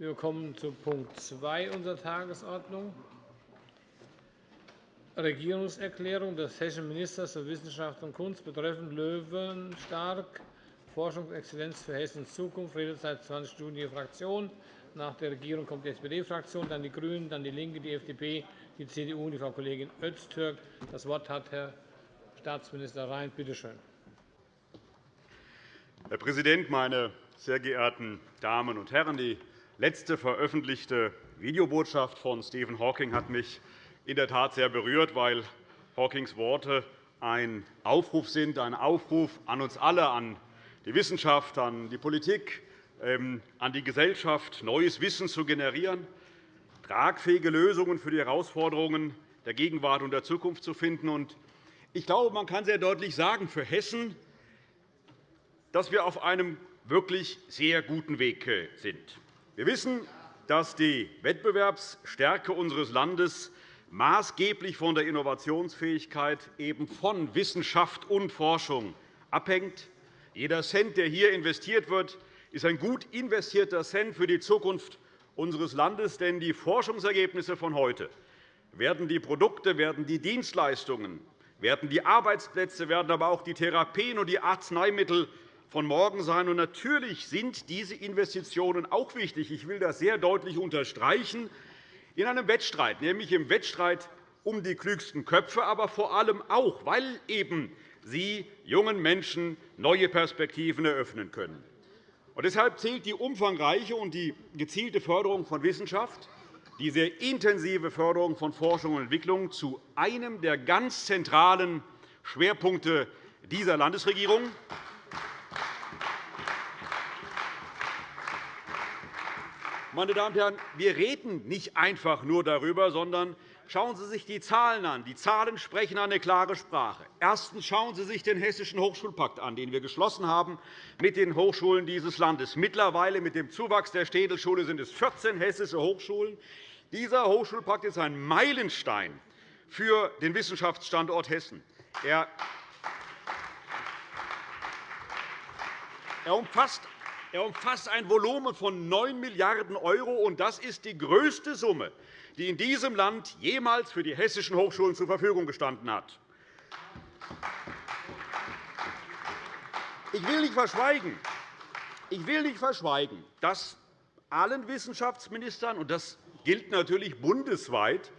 Wir kommen zu Punkt 2 unserer Tagesordnung. Regierungserklärung des hessischen Ministers für Wissenschaft und Kunst betreffend Löwenstark Forschungsexzellenz für Hessens Zukunft. Redezeit 20 Minuten die Fraktion. Nach der Regierung kommt die SPD-Fraktion, dann die GRÜNEN, dann DIE LINKE, die FDP, die CDU und die Frau Kollegin Öztürk. Das Wort hat Herr Staatsminister Rhein. Bitte schön. Herr Präsident, meine sehr geehrten Damen und Herren! Die letzte veröffentlichte Videobotschaft von Stephen Hawking hat mich in der Tat sehr berührt, weil Hawkings Worte ein Aufruf sind, ein Aufruf an uns alle, an die Wissenschaft, an die Politik, ähm, an die Gesellschaft, neues Wissen zu generieren, tragfähige Lösungen für die Herausforderungen der Gegenwart und der Zukunft zu finden. Ich glaube, man kann sehr deutlich sagen, für Hessen, dass wir auf einem wirklich sehr guten Weg äh, sind. Wir wissen, dass die Wettbewerbsstärke unseres Landes maßgeblich von der Innovationsfähigkeit eben von Wissenschaft und Forschung abhängt. Jeder Cent, der hier investiert wird, ist ein gut investierter Cent für die Zukunft unseres Landes. Denn die Forschungsergebnisse von heute werden die Produkte, werden die Dienstleistungen, werden die Arbeitsplätze, werden aber auch die Therapien und die Arzneimittel von morgen sein. Und natürlich sind diese Investitionen auch wichtig. Ich will das sehr deutlich unterstreichen. In einem Wettstreit, nämlich im Wettstreit um die klügsten Köpfe, aber vor allem auch, weil eben sie jungen Menschen neue Perspektiven eröffnen können. Und deshalb zählt die umfangreiche und die gezielte Förderung von Wissenschaft, die sehr intensive Förderung von Forschung und Entwicklung zu einem der ganz zentralen Schwerpunkte dieser Landesregierung. Meine Damen und Herren, wir reden nicht einfach nur darüber, sondern schauen Sie sich die Zahlen an. Die Zahlen sprechen eine klare Sprache. Erstens schauen Sie sich den Hessischen Hochschulpakt an, den wir geschlossen haben mit den Hochschulen dieses Landes. Mittlerweile mit dem Zuwachs der Städelschule sind es 14 hessische Hochschulen. Dieser Hochschulpakt ist ein Meilenstein für den Wissenschaftsstandort Hessen. Er umfasst er umfasst ein Volumen von 9 Milliarden €, und das ist die größte Summe, die in diesem Land jemals für die hessischen Hochschulen zur Verfügung gestanden hat. Ich will nicht verschweigen, ich will nicht verschweigen dass allen Wissenschaftsministern, und das gilt natürlich bundesweit,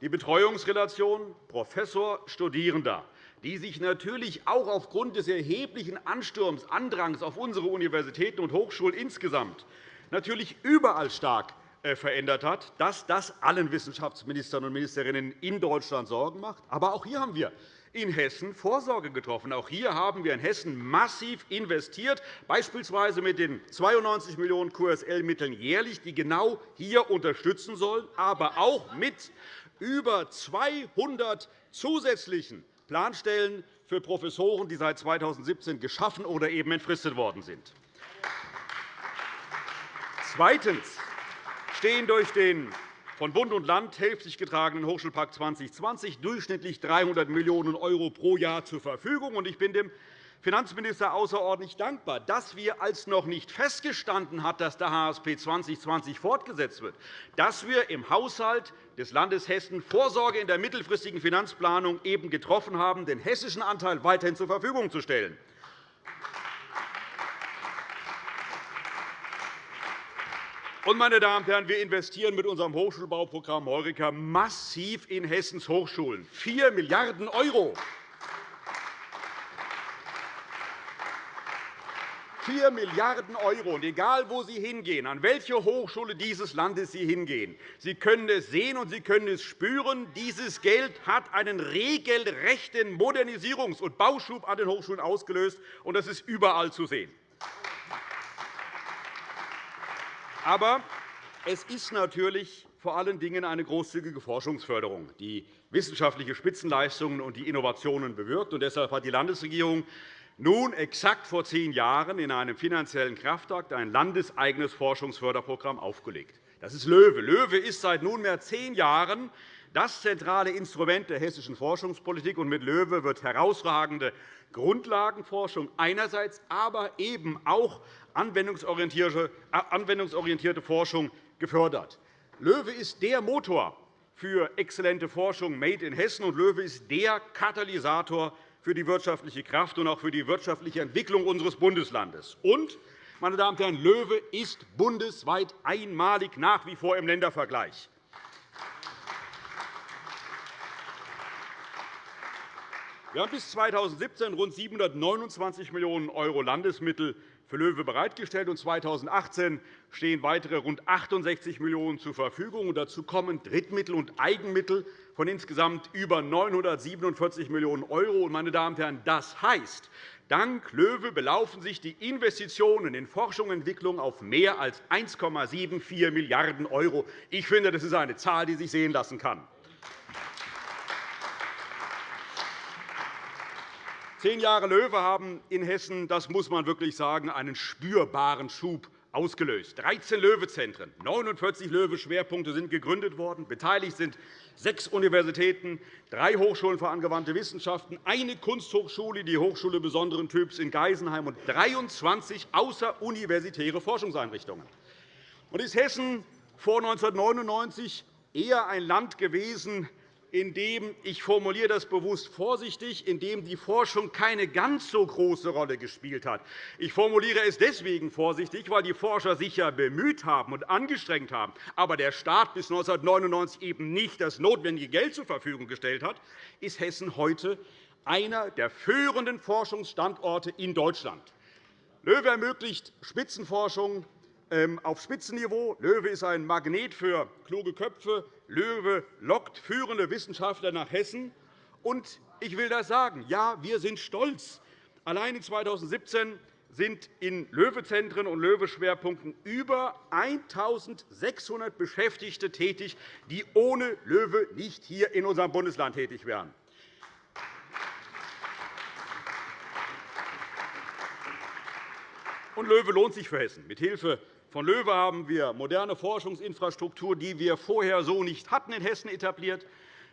die Betreuungsrelation Professor-Studierender die sich natürlich auch aufgrund des erheblichen Ansturms, Andrangs auf unsere Universitäten und Hochschulen insgesamt natürlich überall stark äh, verändert hat, dass das allen Wissenschaftsministern und Ministerinnen in Deutschland Sorgen macht. Aber auch hier haben wir in Hessen Vorsorge getroffen. Auch hier haben wir in Hessen massiv investiert, beispielsweise mit den 92 Millionen QSL-Mitteln jährlich, die genau hier unterstützen sollen, aber auch mit über 200 zusätzlichen Planstellen für Professoren, die seit 2017 geschaffen oder eben entfristet worden sind. Zweitens stehen durch den von Bund und Land hälftig getragenen Hochschulpakt 2020 durchschnittlich 300 Millionen € pro Jahr zur Verfügung. Ich bin dem Finanzminister außerordentlich dankbar, dass wir, als noch nicht festgestanden hat, dass der HSP 2020 fortgesetzt wird, dass wir im Haushalt des Landes Hessen Vorsorge in der mittelfristigen Finanzplanung eben getroffen haben, den hessischen Anteil weiterhin zur Verfügung zu stellen. meine Damen und Herren, wir investieren mit unserem Hochschulbauprogramm Heureka massiv in Hessens Hochschulen 4 Milliarden €. 4 Milliarden €. Und egal, wo Sie hingehen, an welche Hochschule dieses Landes Sie hingehen, Sie können es sehen und Sie können es spüren. Dieses Geld hat einen regelrechten Modernisierungs- und Bauschub an den Hochschulen ausgelöst, und das ist überall zu sehen. Aber es ist natürlich vor allen Dingen eine großzügige Forschungsförderung, die wissenschaftliche Spitzenleistungen und die Innovationen bewirkt. Deshalb hat die Landesregierung nun exakt vor zehn Jahren in einem finanziellen Kraftakt ein landeseigenes Forschungsförderprogramm aufgelegt. Das ist LOEWE. LOEWE ist seit nunmehr zehn Jahren das zentrale Instrument der hessischen Forschungspolitik. mit LOEWE wird herausragende Grundlagenforschung einerseits, aber eben auch anwendungsorientierte Forschung gefördert. LOEWE ist der Motor für exzellente Forschung Made in Hessen, und LOEWE ist der Katalysator für die wirtschaftliche Kraft und auch für die wirtschaftliche Entwicklung unseres Bundeslandes. Und, meine Damen und Herren, LOEWE ist bundesweit einmalig nach wie vor im Ländervergleich. Wir haben bis 2017 rund 729 Millionen € Landesmittel für LOEWE bereitgestellt, und 2018 stehen weitere rund 68 Millionen € zur Verfügung. Dazu kommen Drittmittel und Eigenmittel von insgesamt über 947 Millionen €. Meine Damen und Herren, das heißt, dank LOEWE belaufen sich die Investitionen in Forschung und Entwicklung auf mehr als 1,74 Milliarden €. Ich finde, das ist eine Zahl, die sich sehen lassen kann. Zehn Jahre LOEWE haben in Hessen, das muss man wirklich sagen, einen spürbaren Schub ausgelöst. 13 LOEWE-Zentren, 49 LOEWE-Schwerpunkte sind gegründet worden. Beteiligt sind sechs Universitäten, drei Hochschulen für angewandte Wissenschaften, eine Kunsthochschule, die Hochschule besonderen Typs in Geisenheim und 23 außeruniversitäre Forschungseinrichtungen. Und ist Hessen vor 1999 eher ein Land gewesen, in dem ich formuliere das bewusst vorsichtig, in dem die Forschung keine ganz so große Rolle gespielt hat. Ich formuliere es deswegen vorsichtig, weil die Forscher sich ja bemüht haben und angestrengt haben, aber der Staat bis 1999 eben nicht das notwendige Geld zur Verfügung gestellt hat, ist Hessen heute einer der führenden Forschungsstandorte in Deutschland. LOEWE ermöglicht Spitzenforschung auf Spitzenniveau. LOEWE ist ein Magnet für kluge Köpfe. LOEWE lockt führende Wissenschaftler nach Hessen. Und ich will das sagen. Ja, wir sind stolz. Allein 2017 sind in LOEWE-Zentren und LOEWE-Schwerpunkten über 1.600 Beschäftigte tätig, die ohne LOEWE nicht hier in unserem Bundesland tätig wären. Und LOEWE lohnt sich für Hessen. Mithilfe von LOEWE haben wir moderne Forschungsinfrastruktur, die wir vorher so nicht hatten, in Hessen etabliert.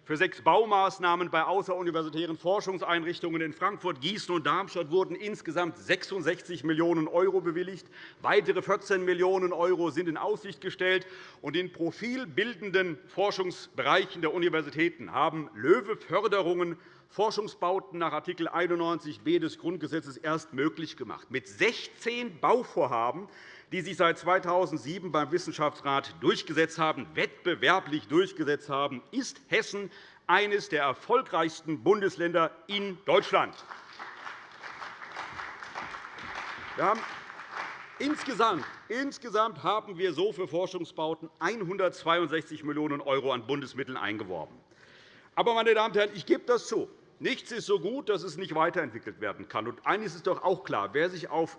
Für sechs Baumaßnahmen bei außeruniversitären Forschungseinrichtungen in Frankfurt, Gießen und Darmstadt wurden insgesamt 66 Millionen € bewilligt. Weitere 14 Millionen € sind in Aussicht gestellt. in profilbildenden Forschungsbereichen der Universitäten haben LOEWE-Förderungen Forschungsbauten nach Art. 91b des Grundgesetzes erst möglich gemacht. Mit 16 Bauvorhaben die sich seit 2007 beim Wissenschaftsrat durchgesetzt haben, wettbewerblich durchgesetzt haben, ist Hessen eines der erfolgreichsten Bundesländer in Deutschland. Haben Insgesamt, insgesamt haben wir so für Forschungsbauten 162 Millionen € an Bundesmitteln eingeworben. Aber, meine Damen und Herren, ich gebe das zu. Nichts ist so gut, dass es nicht weiterentwickelt werden kann. Und eines ist doch auch klar. Wer sich auf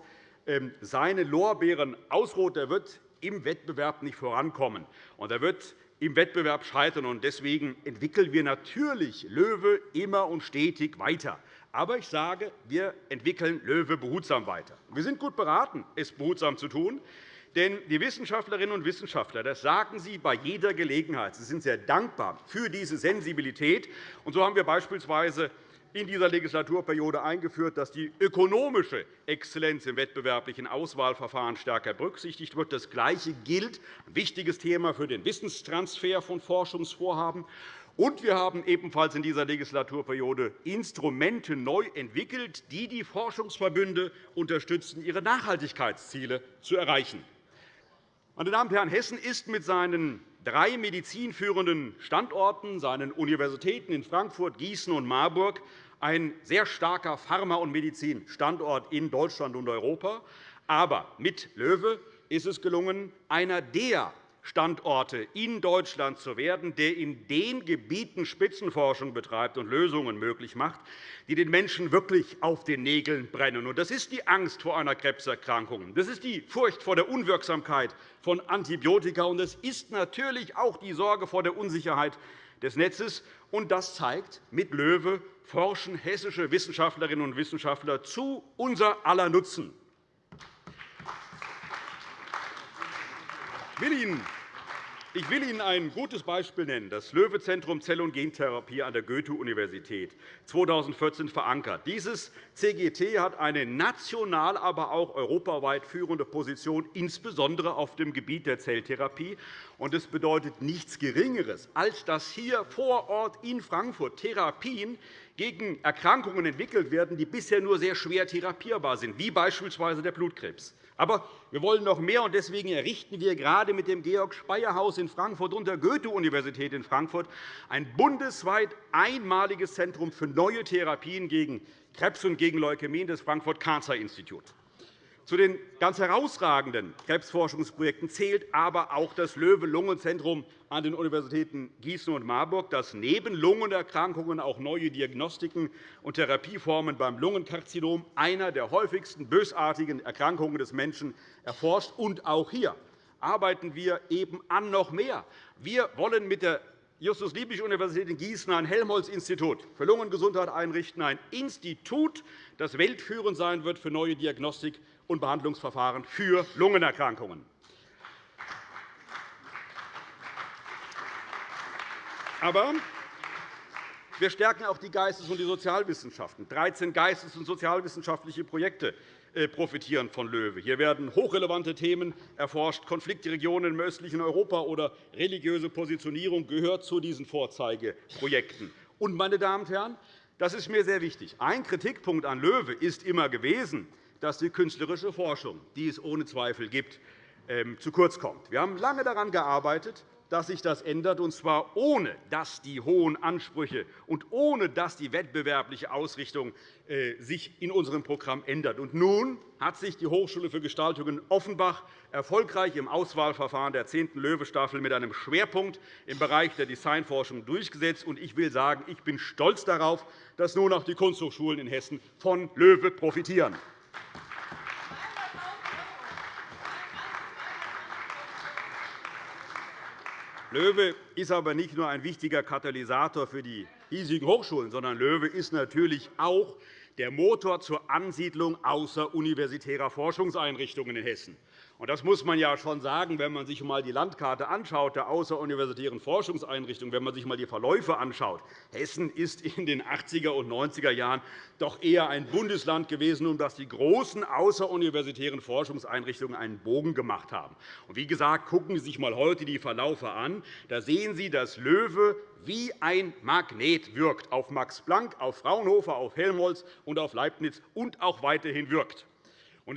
seine Lorbeeren ausruht, der wird im Wettbewerb nicht vorankommen. Und er wird im Wettbewerb scheitern. Deswegen entwickeln wir natürlich LOEWE immer und stetig weiter. Aber ich sage, wir entwickeln LOEWE behutsam weiter. Wir sind gut beraten, es behutsam zu tun. Denn die Wissenschaftlerinnen und Wissenschaftler, das sagen sie bei jeder Gelegenheit, sie sind sehr dankbar für diese Sensibilität. Und so haben wir beispielsweise in dieser Legislaturperiode eingeführt, dass die ökonomische Exzellenz im wettbewerblichen Auswahlverfahren stärker berücksichtigt wird. Das Gleiche gilt, ein wichtiges Thema für den Wissenstransfer von Forschungsvorhaben. Und wir haben ebenfalls in dieser Legislaturperiode Instrumente neu entwickelt, die die Forschungsverbünde unterstützen, ihre Nachhaltigkeitsziele zu erreichen. Meine Damen und Herren, Hessen ist mit seinen drei medizinführenden Standorten, seinen Universitäten in Frankfurt, Gießen und Marburg, ein sehr starker Pharma- und Medizinstandort in Deutschland und Europa. Aber mit LOEWE ist es gelungen, einer der Standorte in Deutschland zu werden, der in den Gebieten Spitzenforschung betreibt und Lösungen möglich macht, die den Menschen wirklich auf den Nägeln brennen. Das ist die Angst vor einer Krebserkrankung. Das ist die Furcht vor der Unwirksamkeit von Antibiotika. Und es ist natürlich auch die Sorge vor der Unsicherheit des Netzes. Und das zeigt, mit LOEWE forschen hessische Wissenschaftlerinnen und Wissenschaftler zu unser aller Nutzen. Will Ihnen Ich will Ihnen ein gutes Beispiel nennen, das Löwe-Zentrum Zell- und Gentherapie an der Goethe-Universität, 2014 verankert. Dieses CGT hat eine national, aber auch europaweit führende Position, insbesondere auf dem Gebiet der Zelltherapie. Es bedeutet nichts Geringeres, als dass hier vor Ort in Frankfurt Therapien gegen Erkrankungen entwickelt werden, die bisher nur sehr schwer therapierbar sind, wie beispielsweise der Blutkrebs. Aber wir wollen noch mehr, und deswegen errichten wir gerade mit dem Georg-Speyer-Haus in Frankfurt und der Goethe-Universität in Frankfurt ein bundesweit einmaliges Zentrum für neue Therapien gegen Krebs und gegen Leukämie, das Frankfurt Cancer Institute. Zu den ganz herausragenden Krebsforschungsprojekten zählt aber auch das Löwe-Lungenzentrum an den Universitäten Gießen und Marburg, das neben Lungenerkrankungen auch neue Diagnostiken und Therapieformen beim Lungenkarzinom, einer der häufigsten bösartigen Erkrankungen des Menschen, erforscht. Und auch hier arbeiten wir eben an noch mehr. Wir wollen mit der Justus-Liebig-Universität in Gießen ein Helmholtz-Institut für Lungengesundheit einrichten, ein Institut, das weltführend sein wird für neue Diagnostik und Behandlungsverfahren für Lungenerkrankungen. Aber wir stärken auch die Geistes- und die Sozialwissenschaften. 13 geistes- und sozialwissenschaftliche Projekte äh, profitieren von LOEWE. Hier werden hochrelevante Themen erforscht. Konfliktregionen im östlichen Europa oder religiöse Positionierung gehört zu diesen Vorzeigeprojekten. Und, meine Damen und Herren, das ist mir sehr wichtig. Ein Kritikpunkt an LOEWE ist immer gewesen, dass die künstlerische Forschung, die es ohne Zweifel gibt, ähm, zu kurz kommt. Wir haben lange daran gearbeitet, dass sich das ändert, und zwar ohne dass die hohen Ansprüche und ohne dass die wettbewerbliche Ausrichtung äh, sich in unserem Programm ändert. Und nun hat sich die Hochschule für Gestaltung in Offenbach erfolgreich im Auswahlverfahren der 10. Löwe-Staffel mit einem Schwerpunkt im Bereich der Designforschung durchgesetzt. Ich will sagen, ich bin stolz darauf, dass nun auch die Kunsthochschulen in Hessen von LOEWE profitieren. LOEWE ist aber nicht nur ein wichtiger Katalysator für die hiesigen Hochschulen, sondern LOEWE ist natürlich auch der Motor zur Ansiedlung außeruniversitärer Forschungseinrichtungen in Hessen. Das muss man ja schon sagen, wenn man sich einmal die Landkarte anschaut der außeruniversitären Forschungseinrichtungen, wenn man sich einmal die Verläufe anschaut. Hessen ist in den 80er und 90er Jahren doch eher ein Bundesland gewesen, um das die großen außeruniversitären Forschungseinrichtungen einen Bogen gemacht haben. wie gesagt, gucken Sie sich einmal heute die Verläufe an. Da sehen Sie, dass LOEWE wie ein Magnet wirkt auf Max Planck, auf Fraunhofer, auf Helmholtz und auf Leibniz und auch weiterhin wirkt.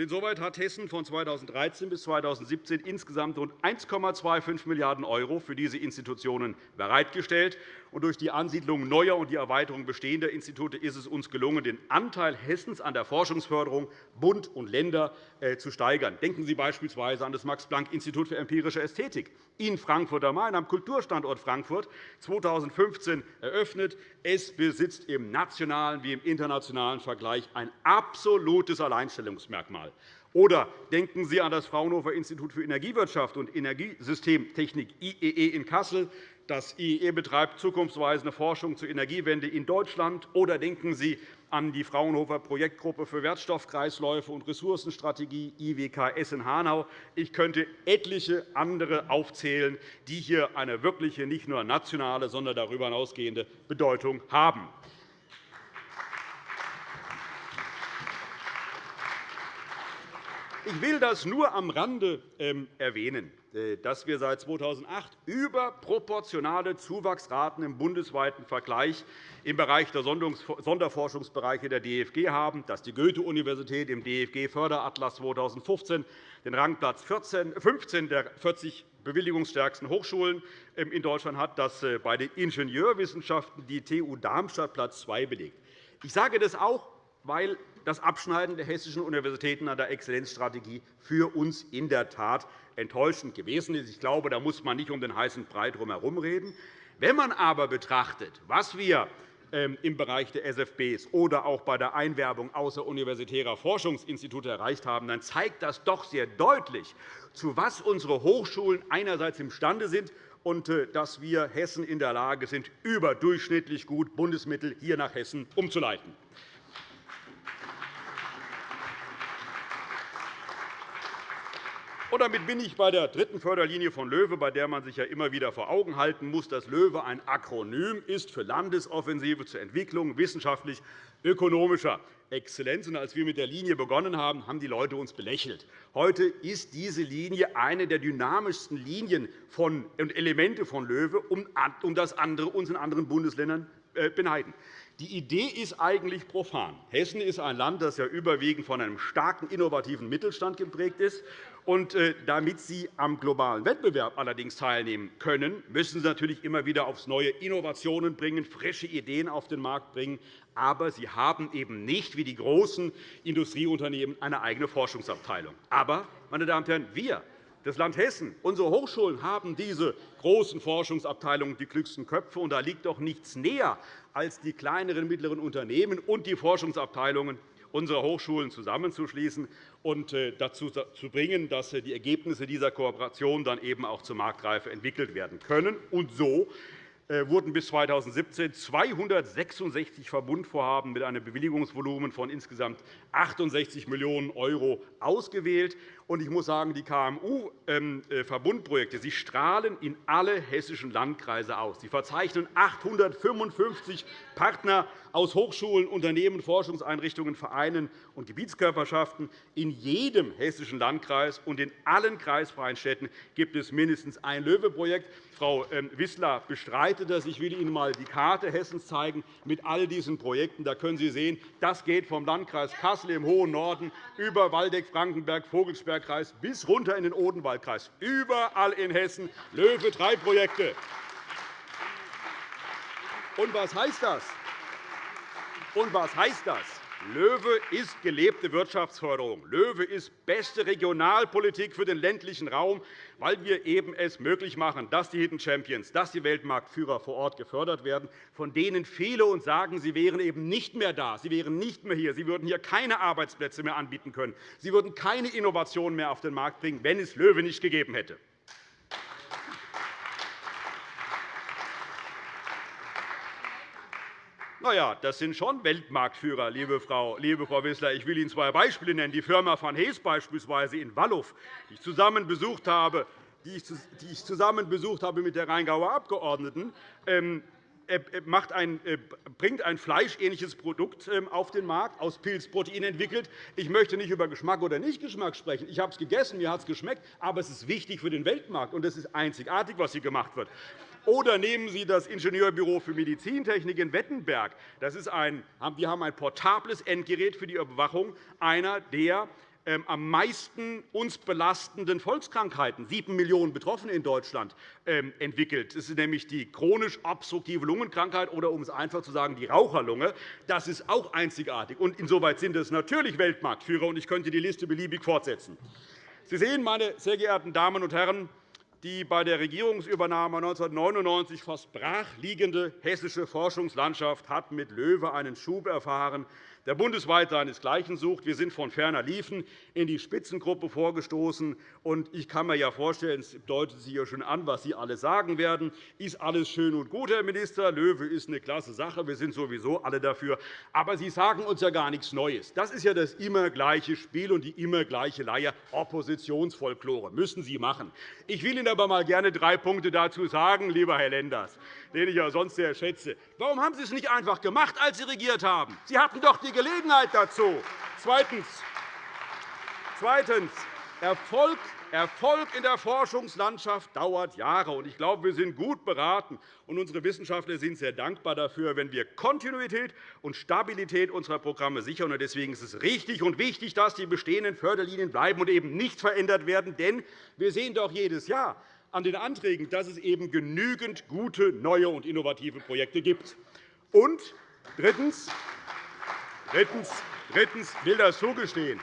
Insoweit hat Hessen von 2013 bis 2017 insgesamt rund 1,25 Milliarden € für diese Institutionen bereitgestellt. Durch die Ansiedlung neuer und die Erweiterung bestehender Institute ist es uns gelungen, den Anteil Hessens an der Forschungsförderung Bund und Länder äh, zu steigern. Denken Sie beispielsweise an das Max-Planck-Institut für empirische Ästhetik in Frankfurt am Main, am Kulturstandort Frankfurt, 2015 eröffnet. Es besitzt im nationalen wie im internationalen Vergleich ein absolutes Alleinstellungsmerkmal. Oder denken Sie an das Fraunhofer Institut für Energiewirtschaft und Energiesystemtechnik IEE in Kassel, das IEE betreibt zukunftsweisende Forschung zur Energiewende in Deutschland. Oder denken Sie an die Fraunhofer Projektgruppe für Wertstoffkreisläufe und Ressourcenstrategie IWKS in Hanau. Ich könnte etliche andere aufzählen, die hier eine wirkliche, nicht nur nationale, sondern darüber hinausgehende Bedeutung haben. Ich will das nur am Rande ähm, erwähnen. Äh, dass wir seit 2008 überproportionale Zuwachsraten im bundesweiten Vergleich im Bereich der Sonderforschungsbereiche der DFG haben, dass die Goethe-Universität im DFG-Förderatlas 2015 den Rangplatz 15 der 40 bewilligungsstärksten Hochschulen ähm, in Deutschland hat, dass äh, bei den Ingenieurwissenschaften die TU Darmstadt Platz 2 belegt. Ich sage das auch, weil das Abschneiden der hessischen Universitäten an der Exzellenzstrategie für uns in der Tat enttäuschend gewesen ist. Ich glaube, da muss man nicht um den heißen Brei herum reden. Wenn man aber betrachtet, was wir ähm, im Bereich der SFBs oder auch bei der Einwerbung außeruniversitärer Forschungsinstitute erreicht haben, dann zeigt das doch sehr deutlich, zu was unsere Hochschulen einerseits imstande sind und äh, dass wir Hessen in der Lage sind, überdurchschnittlich gut Bundesmittel hier nach Hessen umzuleiten. Und damit bin ich bei der dritten Förderlinie von LOEWE, bei der man sich ja immer wieder vor Augen halten muss, dass LOEWE ein Akronym ist für Landesoffensive zur Entwicklung wissenschaftlich-ökonomischer Exzellenz. Und als wir mit der Linie begonnen haben, haben die Leute uns belächelt. Heute ist diese Linie eine der dynamischsten Linien und Elemente von LOEWE, um das andere uns in anderen Bundesländern äh, beneiden. Die Idee ist eigentlich profan. Hessen ist ein Land, das ja überwiegend von einem starken innovativen Mittelstand geprägt ist. Und äh, damit Sie am globalen Wettbewerb allerdings teilnehmen können, müssen Sie natürlich immer wieder aufs Neue Innovationen bringen, frische Ideen auf den Markt bringen. Aber Sie haben eben nicht, wie die großen Industrieunternehmen, eine eigene Forschungsabteilung. Aber, meine Damen und Herren, wir das Land Hessen, unsere Hochschulen haben diese großen Forschungsabteilungen, die klügsten Köpfe. Und da liegt doch nichts näher, als die kleineren und mittleren Unternehmen und die Forschungsabteilungen unserer Hochschulen zusammenzuschließen und äh, dazu zu bringen, dass äh, die Ergebnisse dieser Kooperation dann eben auch zur Marktreife entwickelt werden können. Und so äh, wurden bis 2017 266 Verbundvorhaben mit einem Bewilligungsvolumen von insgesamt 68 Millionen € ausgewählt. Ich muss sagen, die KMU-Verbundprojekte ähm, strahlen in alle hessischen Landkreise aus. Sie verzeichnen 855 Partner aus Hochschulen, Unternehmen, Forschungseinrichtungen, Vereinen und Gebietskörperschaften. In jedem hessischen Landkreis und in allen kreisfreien Städten gibt es mindestens ein LOEWE-Projekt. Frau ähm, Wissler bestreitet das. Ich will Ihnen einmal die Karte Hessens zeigen mit all diesen Projekten. Da können Sie sehen, das geht vom Landkreis Kassel im hohen Norden über Waldeck, Frankenberg, Vogelsbergkreis bis runter in den Odenwaldkreis. Überall in Hessen LOEWE drei Projekte. Und was heißt das? Und was heißt das? LOEWE ist gelebte Wirtschaftsförderung. LOEWE ist beste Regionalpolitik für den ländlichen Raum, weil wir eben es möglich machen, dass die Hidden Champions, dass die Weltmarktführer vor Ort gefördert werden, von denen viele uns sagen, sie wären eben nicht mehr da, sie wären nicht mehr hier, sie würden hier keine Arbeitsplätze mehr anbieten können, sie würden keine Innovationen mehr auf den Markt bringen, wenn es LOEWE nicht gegeben hätte. Na ja, das sind schon Weltmarktführer, liebe Frau, liebe Frau Wissler. Ich will Ihnen zwei Beispiele nennen. Die Firma van Hees beispielsweise in Wallow, die ich zusammen besucht habe, die ich zusammen besucht habe mit der Rheingauer Abgeordneten, ähm, ein, äh, bringt ein fleischähnliches Produkt ähm, auf den Markt, aus Pilzprotein entwickelt. Ich möchte nicht über Geschmack oder Nichtgeschmack sprechen. Ich habe es gegessen, mir hat es geschmeckt, aber es ist wichtig für den Weltmarkt, und es ist einzigartig, was hier gemacht wird. Oder nehmen Sie das Ingenieurbüro für Medizintechnik in Wettenberg. Das ist ein, wir haben ein portables Endgerät für die Überwachung einer der am meisten uns belastenden Volkskrankheiten, 7 Millionen Betroffene in Deutschland, ähm, entwickelt. Das ist nämlich die chronisch obstruktive Lungenkrankheit oder, um es einfach zu sagen, die Raucherlunge. Das ist auch einzigartig. Und insoweit sind es natürlich Weltmarktführer. Und ich könnte die Liste beliebig fortsetzen. Sie sehen, meine sehr geehrten Damen und Herren, die bei der Regierungsübernahme 1999 fast brachliegende hessische Forschungslandschaft hat mit LOEWE einen Schub erfahren, der bundesweit seinesgleichen sucht. Wir sind von ferner Liefen in die Spitzengruppe vorgestoßen. Ich kann mir ja vorstellen, es deutet sich ja schon an, was Sie alle sagen werden. Ist alles schön und gut, Herr Minister. LOEWE ist eine klasse Sache. Wir sind sowieso alle dafür. Aber Sie sagen uns ja gar nichts Neues. Das ist ja das immer gleiche Spiel und die immer gleiche Leier. Oppositionsfolklore müssen Sie machen. Ich will Ihnen aber mal gerne drei Punkte dazu sagen, lieber Herr Lenders, den ich ja sonst sehr schätze. Warum haben Sie es nicht einfach gemacht, als Sie regiert haben? Sie hatten doch die Gelegenheit dazu. Zweitens. Zweitens. Erfolg Erfolg in der Forschungslandschaft dauert Jahre. Ich glaube, wir sind gut beraten, und unsere Wissenschaftler sind sehr dankbar dafür, wenn wir Kontinuität und Stabilität unserer Programme sichern. Deswegen ist es richtig und wichtig, dass die bestehenden Förderlinien bleiben und eben nicht verändert werden. Denn wir sehen doch jedes Jahr an den Anträgen, dass es eben genügend gute, neue und innovative Projekte gibt. Und drittens, Drittens, drittens will das zugestehen.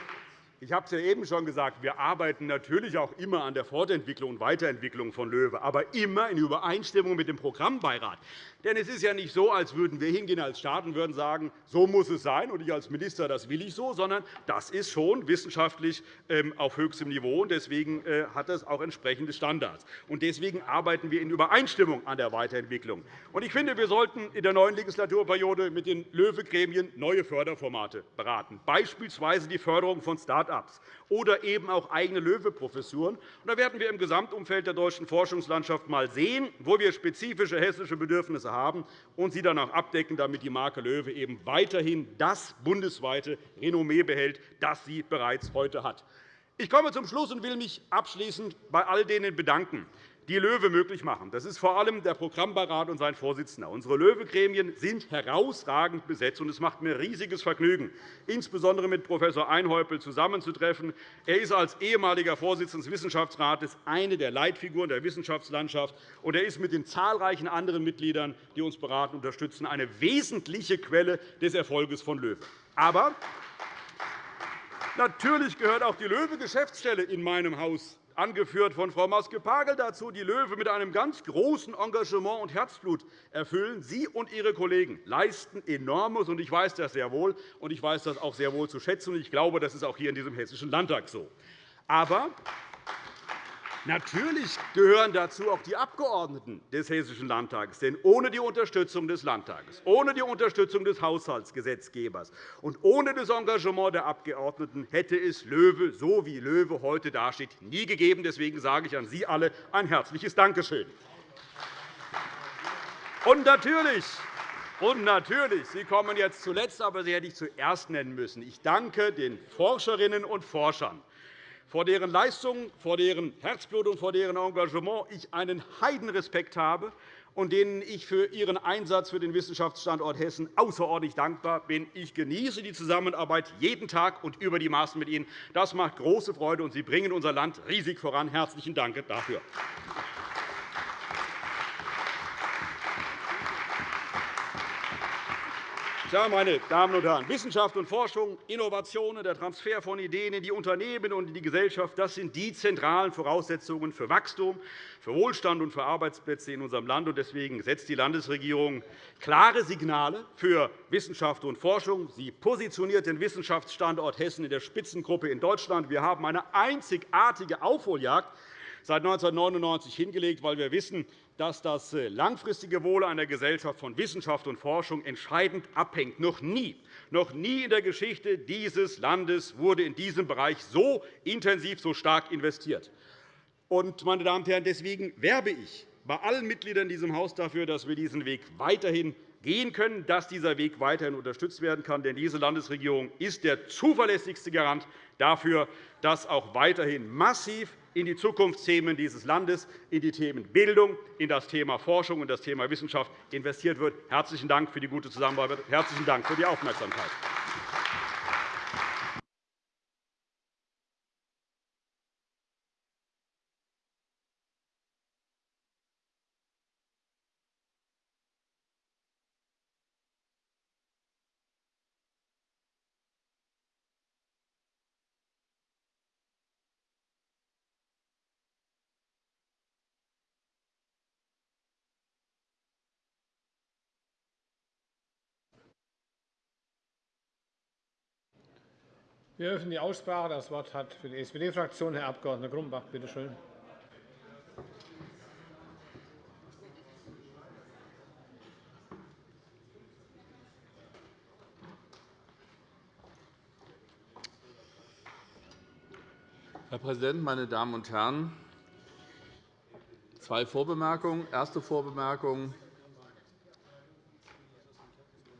Ich habe es ja eben schon gesagt, wir arbeiten natürlich auch immer an der Fortentwicklung und Weiterentwicklung von LOEWE, aber immer in Übereinstimmung mit dem Programmbeirat. Denn es ist ja nicht so, als würden wir hingehen als Staat und würden sagen, so muss es sein, und ich als Minister, das will ich so, sondern das ist schon wissenschaftlich ähm, auf höchstem Niveau. und Deswegen äh, hat das auch entsprechende Standards. Und deswegen arbeiten wir in Übereinstimmung an der Weiterentwicklung. Und ich finde, wir sollten in der neuen Legislaturperiode mit den LOEWE-Gremien neue Förderformate beraten, beispielsweise die Förderung von Start Start-ups oder eben auch eigene Löwe-Professuren. Da werden wir im Gesamtumfeld der deutschen Forschungslandschaft einmal sehen, wo wir spezifische hessische Bedürfnisse haben und sie dann auch abdecken, damit die Marke Löwe eben weiterhin das bundesweite Renommee behält, das sie bereits heute hat. Ich komme zum Schluss und will mich abschließend bei all denen bedanken, die LOEWE möglich machen. Das ist vor allem der Programmbeirat und sein Vorsitzender. Unsere LOEWE-Gremien sind herausragend besetzt, und es macht mir riesiges Vergnügen, insbesondere mit Prof. Einhäupel zusammenzutreffen. Er ist als ehemaliger Vorsitzender des Wissenschaftsrates eine der Leitfiguren der Wissenschaftslandschaft, und er ist mit den zahlreichen anderen Mitgliedern, die uns beraten und unterstützen, eine wesentliche Quelle des Erfolges von LOEWE. Aber natürlich gehört auch die LOEWE-Geschäftsstelle in meinem Haus angeführt von Frau Maske-Pagel dazu, die LOEWE mit einem ganz großen Engagement und Herzblut erfüllen. Sie und Ihre Kollegen leisten enormes, und ich weiß das sehr wohl, und ich weiß das auch sehr wohl zu schätzen. Ich glaube, das ist auch hier in diesem Hessischen Landtag so. Aber Natürlich gehören dazu auch die Abgeordneten des Hessischen Landtags. Denn ohne die Unterstützung des Landtages, ohne die Unterstützung des Haushaltsgesetzgebers und ohne das Engagement der Abgeordneten hätte es LOEWE, so wie LOEWE heute dasteht, nie gegeben. Deswegen sage ich an Sie alle ein herzliches Dankeschön. Und natürlich, und natürlich, Sie kommen jetzt zuletzt, aber Sie hätte ich zuerst nennen müssen. Ich danke den Forscherinnen und Forschern vor deren Leistung, vor deren Herzblut und vor deren Engagement ich einen Heidenrespekt habe und denen ich für ihren Einsatz für den Wissenschaftsstandort Hessen außerordentlich dankbar bin. Ich genieße die Zusammenarbeit jeden Tag und über die Maßen mit Ihnen. Das macht große Freude, und Sie bringen unser Land riesig voran. Herzlichen Dank dafür. Ja, meine Damen und Herren, Wissenschaft und Forschung, Innovationen, der Transfer von Ideen in die Unternehmen und in die Gesellschaft, das sind die zentralen Voraussetzungen für Wachstum, für Wohlstand und für Arbeitsplätze in unserem Land. Deswegen setzt die Landesregierung klare Signale für Wissenschaft und Forschung. Sie positioniert den Wissenschaftsstandort Hessen in der Spitzengruppe in Deutschland. Wir haben eine einzigartige Aufholjagd seit 1999 hingelegt, weil wir wissen, dass das äh, langfristige Wohl einer Gesellschaft von Wissenschaft und Forschung entscheidend abhängt. Noch nie, noch nie in der Geschichte dieses Landes wurde in diesem Bereich so intensiv, so stark investiert. meine Damen und Herren, deswegen werbe ich bei allen Mitgliedern in diesem Haus dafür, dass wir diesen Weg weiterhin gehen können, dass dieser Weg weiterhin unterstützt werden kann. Denn diese Landesregierung ist der zuverlässigste Garant dafür, dass auch weiterhin massiv in die Zukunftsthemen dieses Landes, in die Themen Bildung, in das Thema Forschung und das Thema Wissenschaft investiert wird. Herzlichen Dank für die gute Zusammenarbeit. Herzlichen Dank für die Aufmerksamkeit. Wir eröffnen die Aussprache. Das Wort hat für die SPD-Fraktion Herr Abg. Grumbach. Bitte schön. Herr Präsident, meine Damen und Herren! Zwei Vorbemerkungen. Erste Vorbemerkung.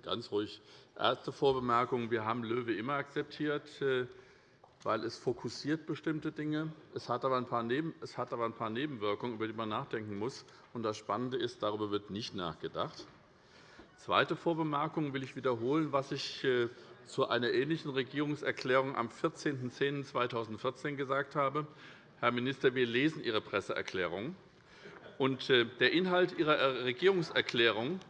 Ganz ruhig. Erste Vorbemerkung. Wir haben LOEWE immer akzeptiert, äh, weil es fokussiert bestimmte Dinge. Es hat aber ein paar Nebenwirkungen, über die man nachdenken muss. Das Spannende ist, darüber wird nicht nachgedacht. Zweite Vorbemerkung will ich wiederholen, was ich äh, zu einer ähnlichen Regierungserklärung am 14.10.2014 gesagt habe. Herr Minister, wir lesen Ihre Presseerklärung. Äh, der Inhalt Ihrer Regierungserklärung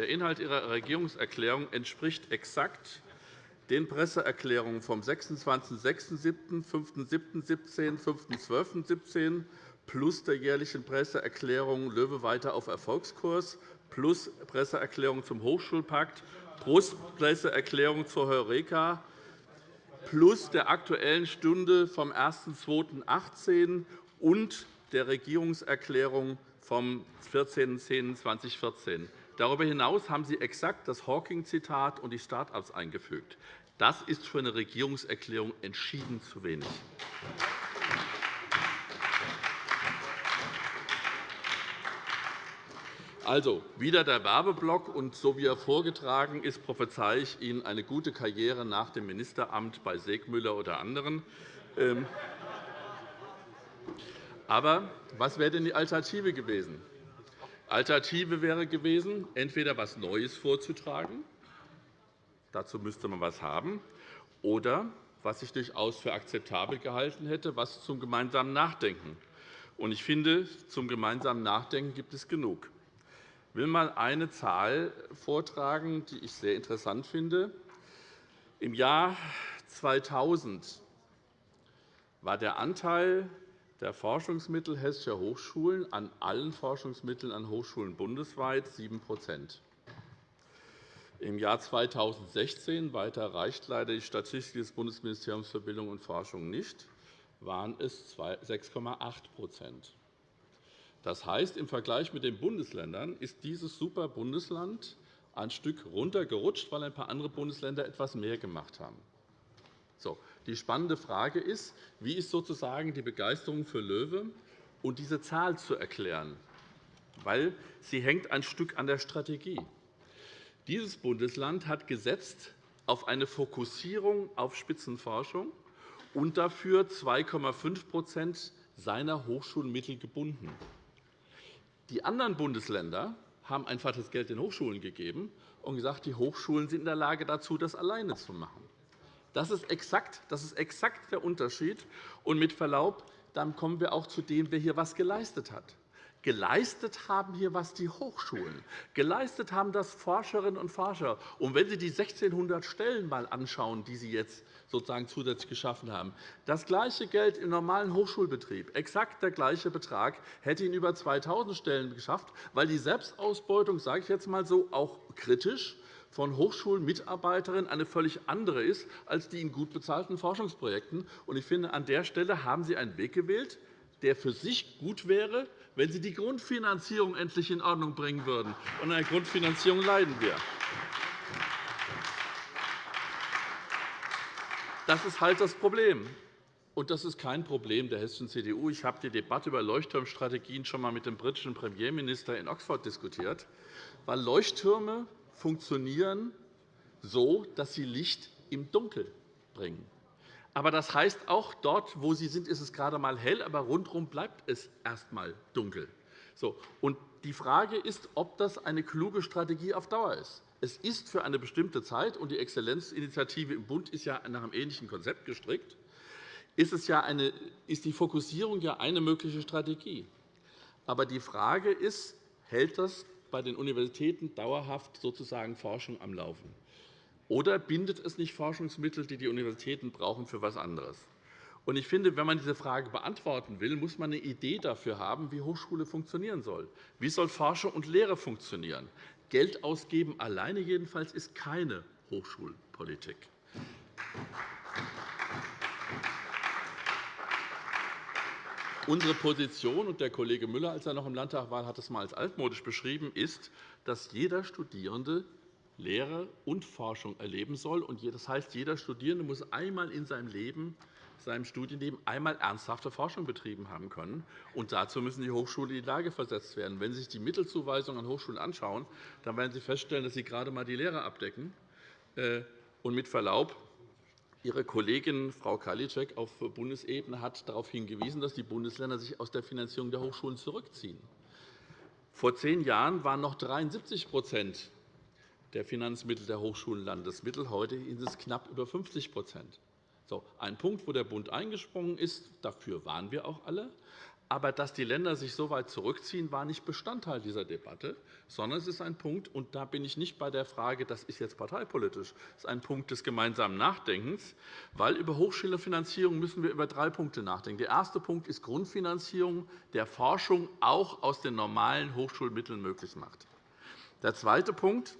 der Inhalt Ihrer Regierungserklärung entspricht exakt den Presseerklärungen vom 26.06.17., 5.07.17, 5.12.17 plus der jährlichen Presseerklärung Löwe weiter auf Erfolgskurs plus Presseerklärung zum Hochschulpakt plus Presseerklärung zur Heureka plus der Aktuellen Stunde vom 1.2.18 und der Regierungserklärung vom 14.10.2014. Darüber hinaus haben Sie exakt das Hawking-Zitat und die Start-ups eingefügt. Das ist für eine Regierungserklärung entschieden zu wenig. Also wieder der Werbeblock, und so wie er vorgetragen ist, prophezeie ich Ihnen eine gute Karriere nach dem Ministeramt bei Segmüller oder anderen. Ähm, aber was wäre denn die Alternative gewesen? Alternative wäre gewesen, entweder etwas Neues vorzutragen, dazu müsste man etwas haben, oder, was ich durchaus für akzeptabel gehalten hätte, etwas zum gemeinsamen Nachdenken. Ich finde, zum gemeinsamen Nachdenken gibt es genug. Ich will einmal eine Zahl vortragen, die ich sehr interessant finde. Im Jahr 2000 war der Anteil der Forschungsmittel hessischer Hochschulen an allen Forschungsmitteln an Hochschulen bundesweit 7% Im Jahr 2016 weiter reicht leider die Statistik des Bundesministeriums für Bildung und Forschung nicht, waren es 6,8% Das heißt, im Vergleich mit den Bundesländern ist dieses Superbundesland ein Stück runtergerutscht, weil ein paar andere Bundesländer etwas mehr gemacht haben. So, die spannende Frage ist, wie ist sozusagen die Begeisterung für Löwe und diese Zahl zu erklären, weil sie hängt ein Stück an der Strategie. Dieses Bundesland hat gesetzt auf eine Fokussierung auf Spitzenforschung und dafür 2,5% seiner Hochschulmittel gebunden. Die anderen Bundesländer haben einfach das Geld den Hochschulen gegeben und gesagt, die Hochschulen sind in der Lage dazu, das alleine zu machen. Das ist exakt, das ist exakt der Unterschied. Und mit Verlaub, dann kommen wir auch zu dem, wer hier etwas geleistet hat. Geleistet haben hier was die Hochschulen. Geleistet haben das Forscherinnen und Forscher. Und wenn Sie die 1.600 Stellen mal anschauen, die Sie jetzt sozusagen zusätzlich geschaffen haben, das gleiche Geld im normalen Hochschulbetrieb, exakt der gleiche Betrag, hätte Ihnen über 2.000 Stellen geschafft, weil die Selbstausbeutung, sage ich jetzt einmal so, auch kritisch von Hochschulmitarbeiterinnen eine völlig andere ist als die in gut bezahlten Forschungsprojekten. Ich finde, an der Stelle haben Sie einen Weg gewählt, der für sich gut wäre, wenn Sie die Grundfinanzierung endlich in Ordnung bringen würden. Und an der Grundfinanzierung leiden wir. Das ist halt das Problem. Und das ist kein Problem der hessischen CDU. Ich habe die Debatte über Leuchtturmstrategien schon einmal mit dem britischen Premierminister in Oxford diskutiert, weil Leuchttürme funktionieren so, dass sie Licht im Dunkel bringen. Aber das heißt, auch dort, wo sie sind, ist es gerade einmal hell, aber rundherum bleibt es erst einmal dunkel. So, und die Frage ist, ob das eine kluge Strategie auf Dauer ist. Es ist für eine bestimmte Zeit, und die Exzellenzinitiative im Bund ist ja nach einem ähnlichen Konzept gestrickt, ist, es ja eine, ist die Fokussierung ja eine mögliche Strategie. Aber die Frage ist, hält das bei den Universitäten dauerhaft sozusagen Forschung am Laufen? Oder bindet es nicht Forschungsmittel, die die Universitäten brauchen, für etwas anderes? Ich finde, wenn man diese Frage beantworten will, muss man eine Idee dafür haben, wie Hochschule funktionieren soll. Wie soll Forschung und Lehre funktionieren? Geld ausgeben alleine jedenfalls ist keine Hochschulpolitik. Unsere Position, und der Kollege Müller, als er noch im Landtag war, hat es einmal als altmodisch beschrieben, ist, dass jeder Studierende Lehre und Forschung erleben soll. Das heißt, jeder Studierende muss einmal in seinem Leben seinem Studienleben einmal ernsthafte Forschung betrieben haben können. Und dazu müssen die Hochschulen in die Lage versetzt werden. Wenn Sie sich die Mittelzuweisung an Hochschulen anschauen, dann werden Sie feststellen, dass sie gerade einmal die Lehre abdecken. Äh, und mit Verlaub, Ihre Kollegin Frau Karliczek auf Bundesebene hat darauf hingewiesen, dass die Bundesländer sich aus der Finanzierung der Hochschulen zurückziehen. Vor zehn Jahren waren noch 73% der Finanzmittel der Hochschulen Landesmittel. Heute sind es knapp über 50 so, ein Punkt, wo der Bund eingesprungen ist, dafür waren wir auch alle. Aber dass die Länder sich so weit zurückziehen, war nicht Bestandteil dieser Debatte, sondern es ist ein Punkt, und da bin ich nicht bei der Frage, das ist jetzt parteipolitisch, es ist ein Punkt des gemeinsamen Nachdenkens, weil über Hochschulfinanzierung müssen wir über drei Punkte nachdenken. Der erste Punkt ist Grundfinanzierung der Forschung auch aus den normalen Hochschulmitteln möglich macht. Der zweite Punkt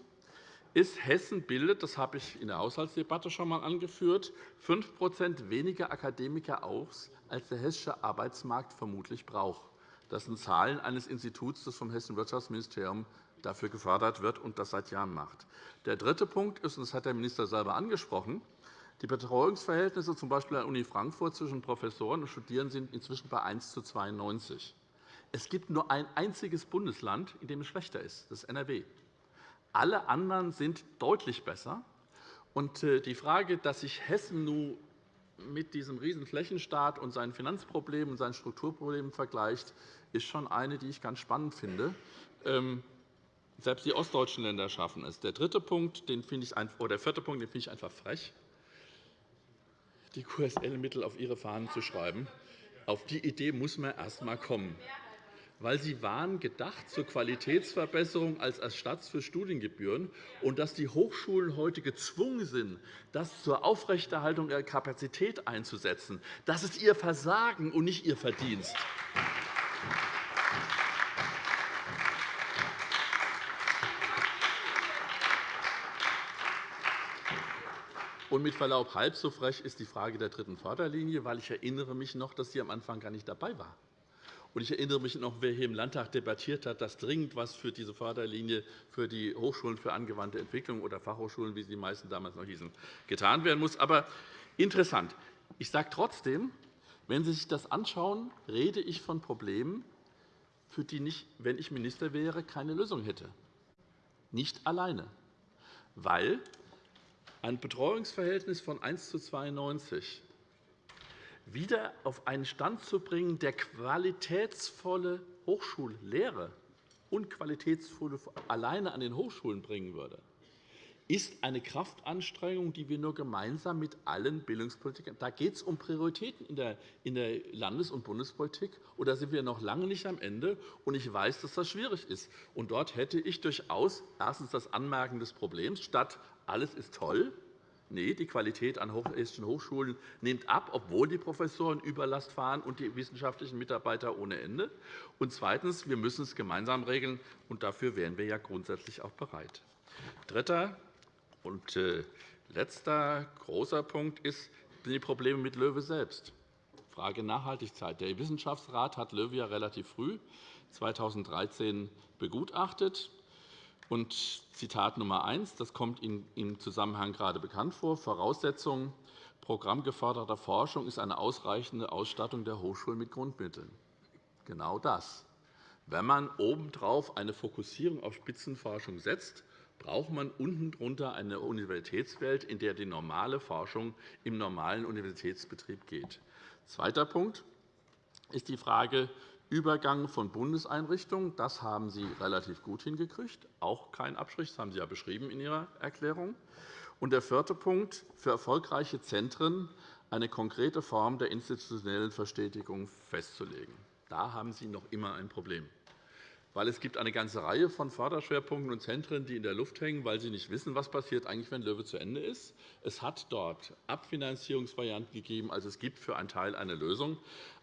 ist, Hessen bildet, das habe ich in der Haushaltsdebatte schon einmal angeführt, 5% weniger Akademiker aus, als der hessische Arbeitsmarkt vermutlich braucht. Das sind Zahlen eines Instituts, das vom Hessischen Wirtschaftsministerium dafür gefördert wird und das seit Jahren macht. Der dritte Punkt ist, und das hat der Minister selber angesprochen, Die Betreuungsverhältnisse z. B. an der Uni Frankfurt zwischen Professoren und Studierenden sind inzwischen bei 1 zu 92. Es gibt nur ein einziges Bundesland, in dem es schlechter ist. Das ist NRW. Alle anderen sind deutlich besser. Und äh, die Frage, dass sich Hessen nun mit diesem riesen Flächenstaat und seinen Finanzproblemen und seinen Strukturproblemen vergleicht, ist schon eine, die ich ganz spannend finde. Ähm, selbst die ostdeutschen Länder schaffen es. Der dritte Punkt, den ich, oder der vierte Punkt, den finde ich einfach frech, die QSL-Mittel auf ihre Fahnen zu schreiben. Auf die Idee muss man erst einmal kommen weil sie waren gedacht zur Qualitätsverbesserung als Ersatz für Studiengebühren und dass die Hochschulen heute gezwungen sind, das zur Aufrechterhaltung ihrer Kapazität einzusetzen. Das ist ihr Versagen und nicht ihr Verdienst. Und mit Verlaub, halb so frech ist die Frage der dritten Förderlinie, weil ich erinnere mich noch, dass sie am Anfang gar nicht dabei war. Ich erinnere mich noch, wer hier im Landtag debattiert hat, dass dringend etwas für diese Förderlinie für die Hochschulen für angewandte Entwicklung oder Fachhochschulen, wie sie die meisten damals noch hießen, getan werden muss. Aber interessant. Ich sage trotzdem, wenn Sie sich das anschauen, rede ich von Problemen, für die ich, wenn ich Minister wäre, keine Lösung hätte. Nicht alleine. Weil ein Betreuungsverhältnis von 1 zu 92 wieder auf einen Stand zu bringen, der qualitätsvolle Hochschullehre und qualitätsvolle alleine an den Hochschulen bringen würde, ist eine Kraftanstrengung, die wir nur gemeinsam mit allen Bildungspolitikern Da geht es um Prioritäten in der Landes- und Bundespolitik. Und da sind wir noch lange nicht am Ende. Und ich weiß, dass das schwierig ist. Und dort hätte ich durchaus erstens das Anmerken des Problems statt alles ist toll, Nee, die Qualität an hessischen Hochschulen nimmt ab, obwohl die Professoren Überlast fahren und die wissenschaftlichen Mitarbeiter ohne Ende. Und zweitens. Wir müssen es gemeinsam regeln, und dafür wären wir ja grundsätzlich auch bereit. Dritter und äh, letzter großer Punkt ist, sind die Probleme mit Löwe selbst. Frage Nachhaltigkeit. Der Wissenschaftsrat hat Löwe ja relativ früh, 2013, begutachtet. Und Zitat Nummer 1, das kommt Ihnen im Zusammenhang gerade bekannt vor, Voraussetzung programmgeförderter Forschung ist eine ausreichende Ausstattung der Hochschulen mit Grundmitteln. Genau das. Wenn man obendrauf eine Fokussierung auf Spitzenforschung setzt, braucht man unten drunter eine Universitätswelt, in der die normale Forschung im normalen Universitätsbetrieb geht. Zweiter Punkt ist die Frage Übergang von Bundeseinrichtungen, das haben Sie relativ gut hingekriegt. Auch kein Abstrich, das haben Sie ja beschrieben in Ihrer Erklärung. Und der vierte Punkt, für erfolgreiche Zentren eine konkrete Form der institutionellen Verstetigung festzulegen. Da haben Sie noch immer ein Problem weil es gibt eine ganze Reihe von Förderschwerpunkten und Zentren, die in der Luft hängen, weil sie nicht wissen, was passiert eigentlich, wenn Löwe zu Ende ist. Es hat dort Abfinanzierungsvarianten gegeben, also es gibt für einen Teil eine Lösung.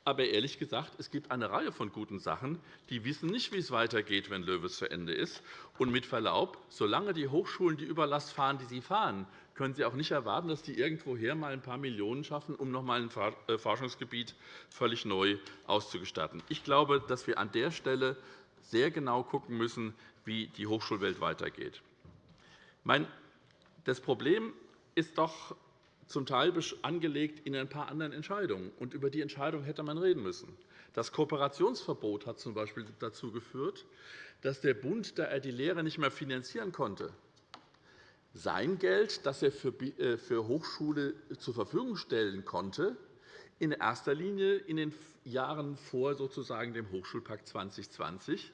Aber ehrlich gesagt, es gibt eine Reihe von guten Sachen, die wissen nicht, wie es weitergeht, wenn Löwe zu Ende ist. Und mit Verlaub, solange die Hochschulen die Überlast fahren, die sie fahren, können Sie auch nicht erwarten, dass die irgendwoher mal ein paar Millionen schaffen, um noch einmal ein äh, Forschungsgebiet völlig neu auszustatten. Ich glaube, dass wir an der Stelle sehr genau schauen müssen, wie die Hochschulwelt weitergeht. Das Problem ist doch zum Teil angelegt in ein paar anderen Entscheidungen. Und über die Entscheidung hätte man reden müssen. Das Kooperationsverbot hat z. B. dazu geführt, dass der Bund, da er die Lehre nicht mehr finanzieren konnte, sein Geld, das er für äh, Hochschule zur Verfügung stellen konnte, in erster Linie in den Jahren vor sozusagen dem Hochschulpakt 2020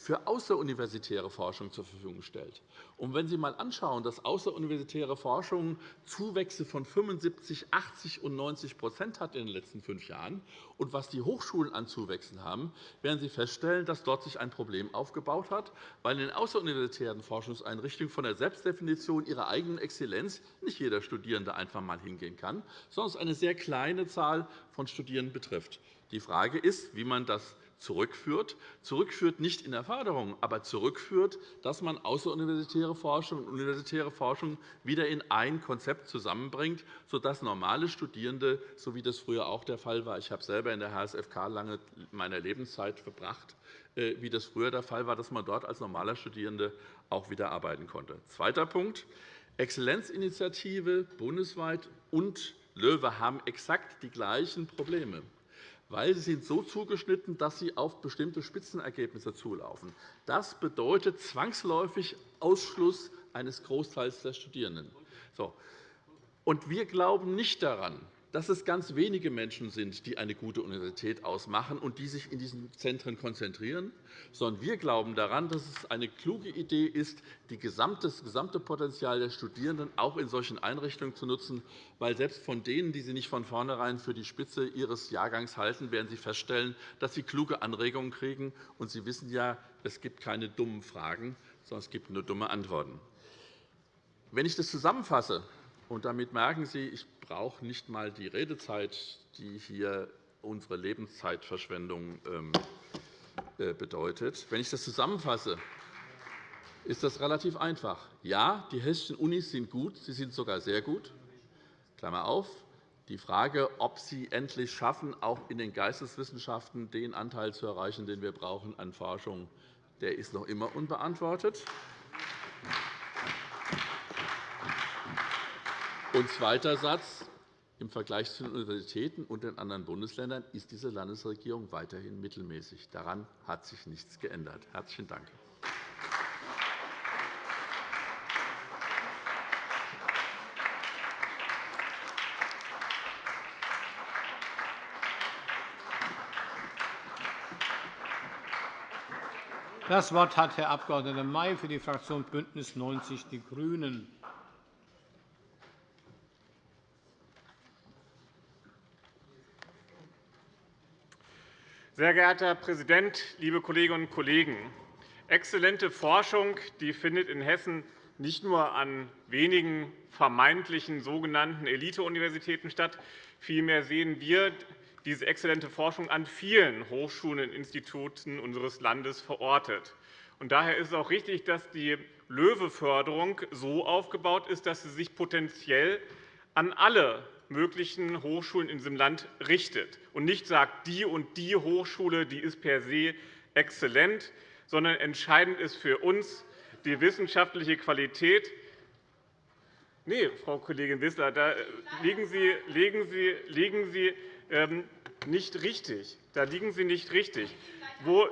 für außeruniversitäre Forschung zur Verfügung stellt. Und wenn Sie einmal anschauen, dass außeruniversitäre Forschung Zuwächse von 75, 80 und 90% hat in den letzten fünf Jahren und was die Hochschulen an Zuwächsen haben, werden Sie feststellen, dass dort sich ein Problem aufgebaut hat, weil in den außeruniversitären Forschungseinrichtungen von der Selbstdefinition ihrer eigenen Exzellenz nicht jeder Studierende einfach einmal hingehen kann, sondern es eine sehr kleine Zahl von Studierenden betrifft. Die Frage ist, wie man das zurückführt. Zurückführt nicht in der Förderung, aber zurückführt, dass man außeruniversitäre Forschung und universitäre Forschung wieder in ein Konzept zusammenbringt, sodass normale Studierende, so wie das früher auch der Fall war, ich habe selber in der HSFK lange meiner Lebenszeit verbracht, äh, wie das früher der Fall war, dass man dort als normaler Studierende auch wieder arbeiten konnte. Zweiter Punkt. Exzellenzinitiative bundesweit und LOEWE haben exakt die gleichen Probleme weil sie sind so zugeschnitten, dass sie auf bestimmte Spitzenergebnisse zulaufen. Das bedeutet zwangsläufig Ausschluss eines Großteils der Studierenden. Wir glauben nicht daran, dass es ganz wenige Menschen sind, die eine gute Universität ausmachen und die sich in diesen Zentren konzentrieren, sondern wir glauben daran, dass es eine kluge Idee ist, das gesamte Potenzial der Studierenden auch in solchen Einrichtungen zu nutzen, weil selbst von denen, die Sie nicht von vornherein für die Spitze Ihres Jahrgangs halten, werden Sie feststellen, dass Sie kluge Anregungen kriegen. Und Sie wissen ja, es gibt keine dummen Fragen, sondern es gibt nur dumme Antworten. Wenn ich das zusammenfasse, und damit merken Sie, ich brauche nicht einmal die Redezeit, die hier unsere Lebenszeitverschwendung ähm, äh, bedeutet. Wenn ich das zusammenfasse, ist das relativ einfach. Ja, die hessischen Unis sind gut, sie sind sogar sehr gut. Klammer auf. Die Frage, ob sie endlich schaffen, auch in den Geisteswissenschaften den Anteil zu erreichen, den wir brauchen an Forschung, der ist noch immer unbeantwortet. Und zweiter Satz. Im Vergleich zu den Universitäten und den anderen Bundesländern ist diese Landesregierung weiterhin mittelmäßig. Daran hat sich nichts geändert. – Herzlichen Dank. Das Wort hat Herr Abg. May für die Fraktion BÜNDNIS 90 die GRÜNEN. Sehr geehrter Herr Präsident, liebe Kolleginnen und Kollegen! Exzellente Forschung die findet in Hessen nicht nur an wenigen vermeintlichen sogenannten Elite-Universitäten statt. Vielmehr sehen wir diese exzellente Forschung an vielen Hochschulen und Instituten unseres Landes verortet. Daher ist es auch richtig, dass die LOEWE-Förderung so aufgebaut ist, dass sie sich potenziell an alle möglichen Hochschulen in diesem Land richtet und nicht sagt, die und die Hochschule die ist per se exzellent, sondern entscheidend ist für uns die wissenschaftliche Qualität. Nee, Frau Kollegin Wissler, da liegen Sie, liegen Sie, liegen Sie ähm, nicht richtig. Da liegen Sie nicht richtig. Wo,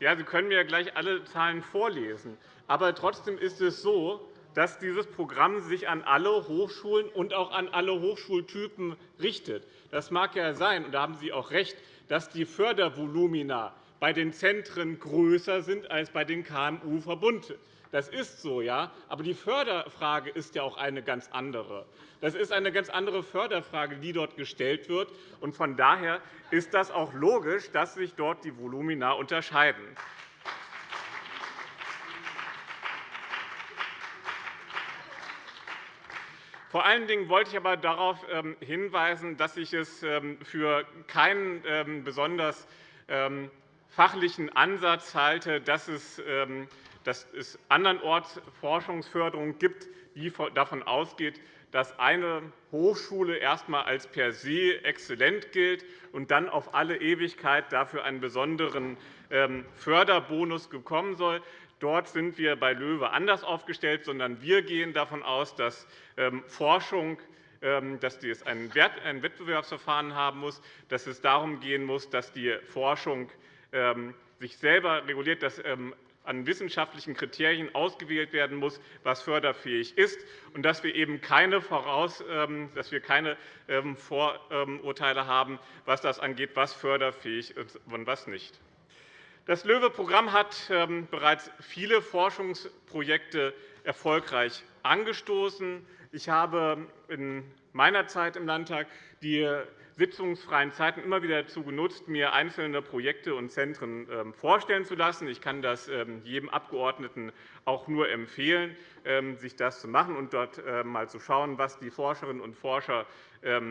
ja, Sie können mir gleich alle Zahlen vorlesen. Aber trotzdem ist es so, dass dieses Programm sich an alle Hochschulen und auch an alle Hochschultypen richtet. Das mag ja sein, und da haben Sie auch recht, dass die Fördervolumina bei den Zentren größer sind als bei den KMU-Verbunden. Das ist so, ja. Aber die Förderfrage ist ja auch eine ganz andere. Das ist eine ganz andere Förderfrage, die dort gestellt wird. Von daher ist das auch logisch, dass sich dort die Volumina unterscheiden. Vor allen Dingen wollte ich aber darauf ähm, hinweisen, dass ich es ähm, für keinen ähm, besonders fachlichen Ansatz halte, dass es, andernorts Forschungsförderung gibt, die davon ausgeht, dass eine Hochschule erst einmal als per se exzellent gilt und dann auf alle Ewigkeit dafür einen besonderen Förderbonus bekommen soll. Dort sind wir bei LOEWE anders aufgestellt, sondern wir gehen davon aus, dass Forschung ähm, dass es ein Wettbewerbsverfahren haben muss, dass es darum gehen muss, dass die Forschung ähm, sich selber reguliert, dass an wissenschaftlichen Kriterien ausgewählt werden muss, was förderfähig ist, und dass wir eben keine, Voraus dass wir keine Vorurteile haben, was das angeht, was förderfähig ist und was nicht. Das LOEWE-Programm hat ähm, bereits viele Forschungsprojekte erfolgreich angestoßen. Ich habe in meiner Zeit im Landtag die sitzungsfreien Zeiten immer wieder dazu genutzt, mir einzelne Projekte und Zentren ähm, vorstellen zu lassen. Ich kann das ähm, jedem Abgeordneten auch nur empfehlen, sich das zu machen und dort einmal zu schauen, was die Forscherinnen und Forscher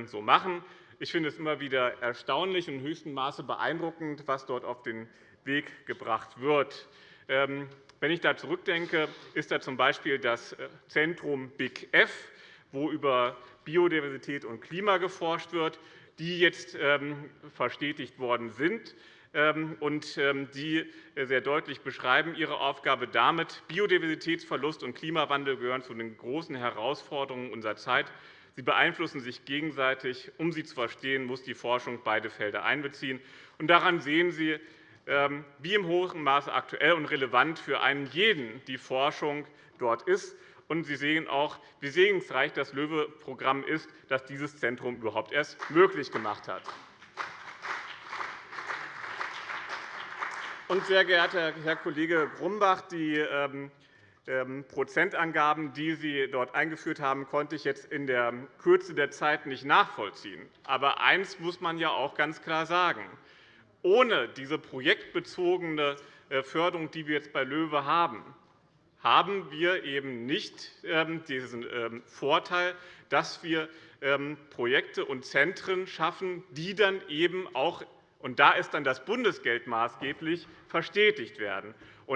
so machen. Ich finde es immer wieder erstaunlich und in höchstem Maße beeindruckend, was dort auf den Weg gebracht wird. Ähm, wenn ich da zurückdenke, ist da z. B. das äh, Zentrum Big F, wo über Biodiversität und Klima geforscht wird, die jetzt ähm, verstetigt worden sind ähm, und die äh, sehr deutlich beschreiben ihre Aufgabe damit. Biodiversitätsverlust und Klimawandel gehören zu den großen Herausforderungen unserer Zeit. Sie beeinflussen sich gegenseitig. Um sie zu verstehen, muss die Forschung beide Felder einbeziehen. Daran sehen Sie, ähm, wie im hohen Maße aktuell und relevant für einen jeden die Forschung dort ist. Und Sie sehen auch, wie segensreich das LOEWE-Programm ist, das dieses Zentrum überhaupt erst möglich gemacht hat. Und, sehr geehrter Herr Kollege Grumbach, die ähm, ähm, Prozentangaben, die Sie dort eingeführt haben, konnte ich jetzt in der Kürze der Zeit nicht nachvollziehen. Aber eines muss man ja auch ganz klar sagen. Ohne diese projektbezogene äh, Förderung, die wir jetzt bei LOEWE haben, haben wir eben nicht ähm, diesen ähm, Vorteil, dass wir Projekte und Zentren schaffen, die dann eben auch und da ist dann das Bundesgeld maßgeblich verstetigt werden.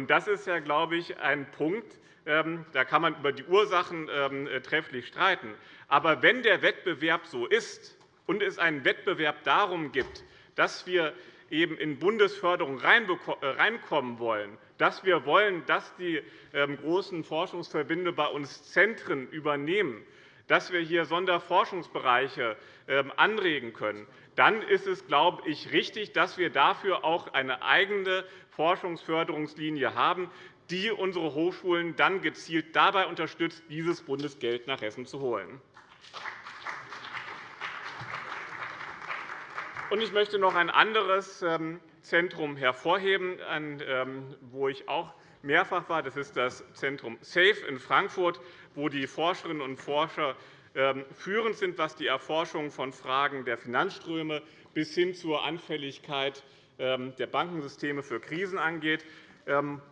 Das ist glaube ich, ein Punkt, ähm, da kann man über die Ursachen ähm, äh, trefflich streiten. Aber wenn der Wettbewerb so ist und es einen Wettbewerb darum gibt, dass wir eben in Bundesförderung äh, reinkommen wollen, dass wir wollen, dass die ähm, großen Forschungsverbände bei uns Zentren übernehmen, dass wir hier Sonderforschungsbereiche anregen können, dann ist es, glaube ich, richtig, dass wir dafür auch eine eigene Forschungsförderungslinie haben, die unsere Hochschulen dann gezielt dabei unterstützt, dieses Bundesgeld nach Hessen zu holen. Ich möchte noch ein anderes ähm, Zentrum hervorheben, ähm, wo ich auch mehrfach war. Das ist das Zentrum SAFE in Frankfurt, wo die Forscherinnen und Forscher ähm, führend sind, was die Erforschung von Fragen der Finanzströme bis hin zur Anfälligkeit der Bankensysteme für Krisen angeht,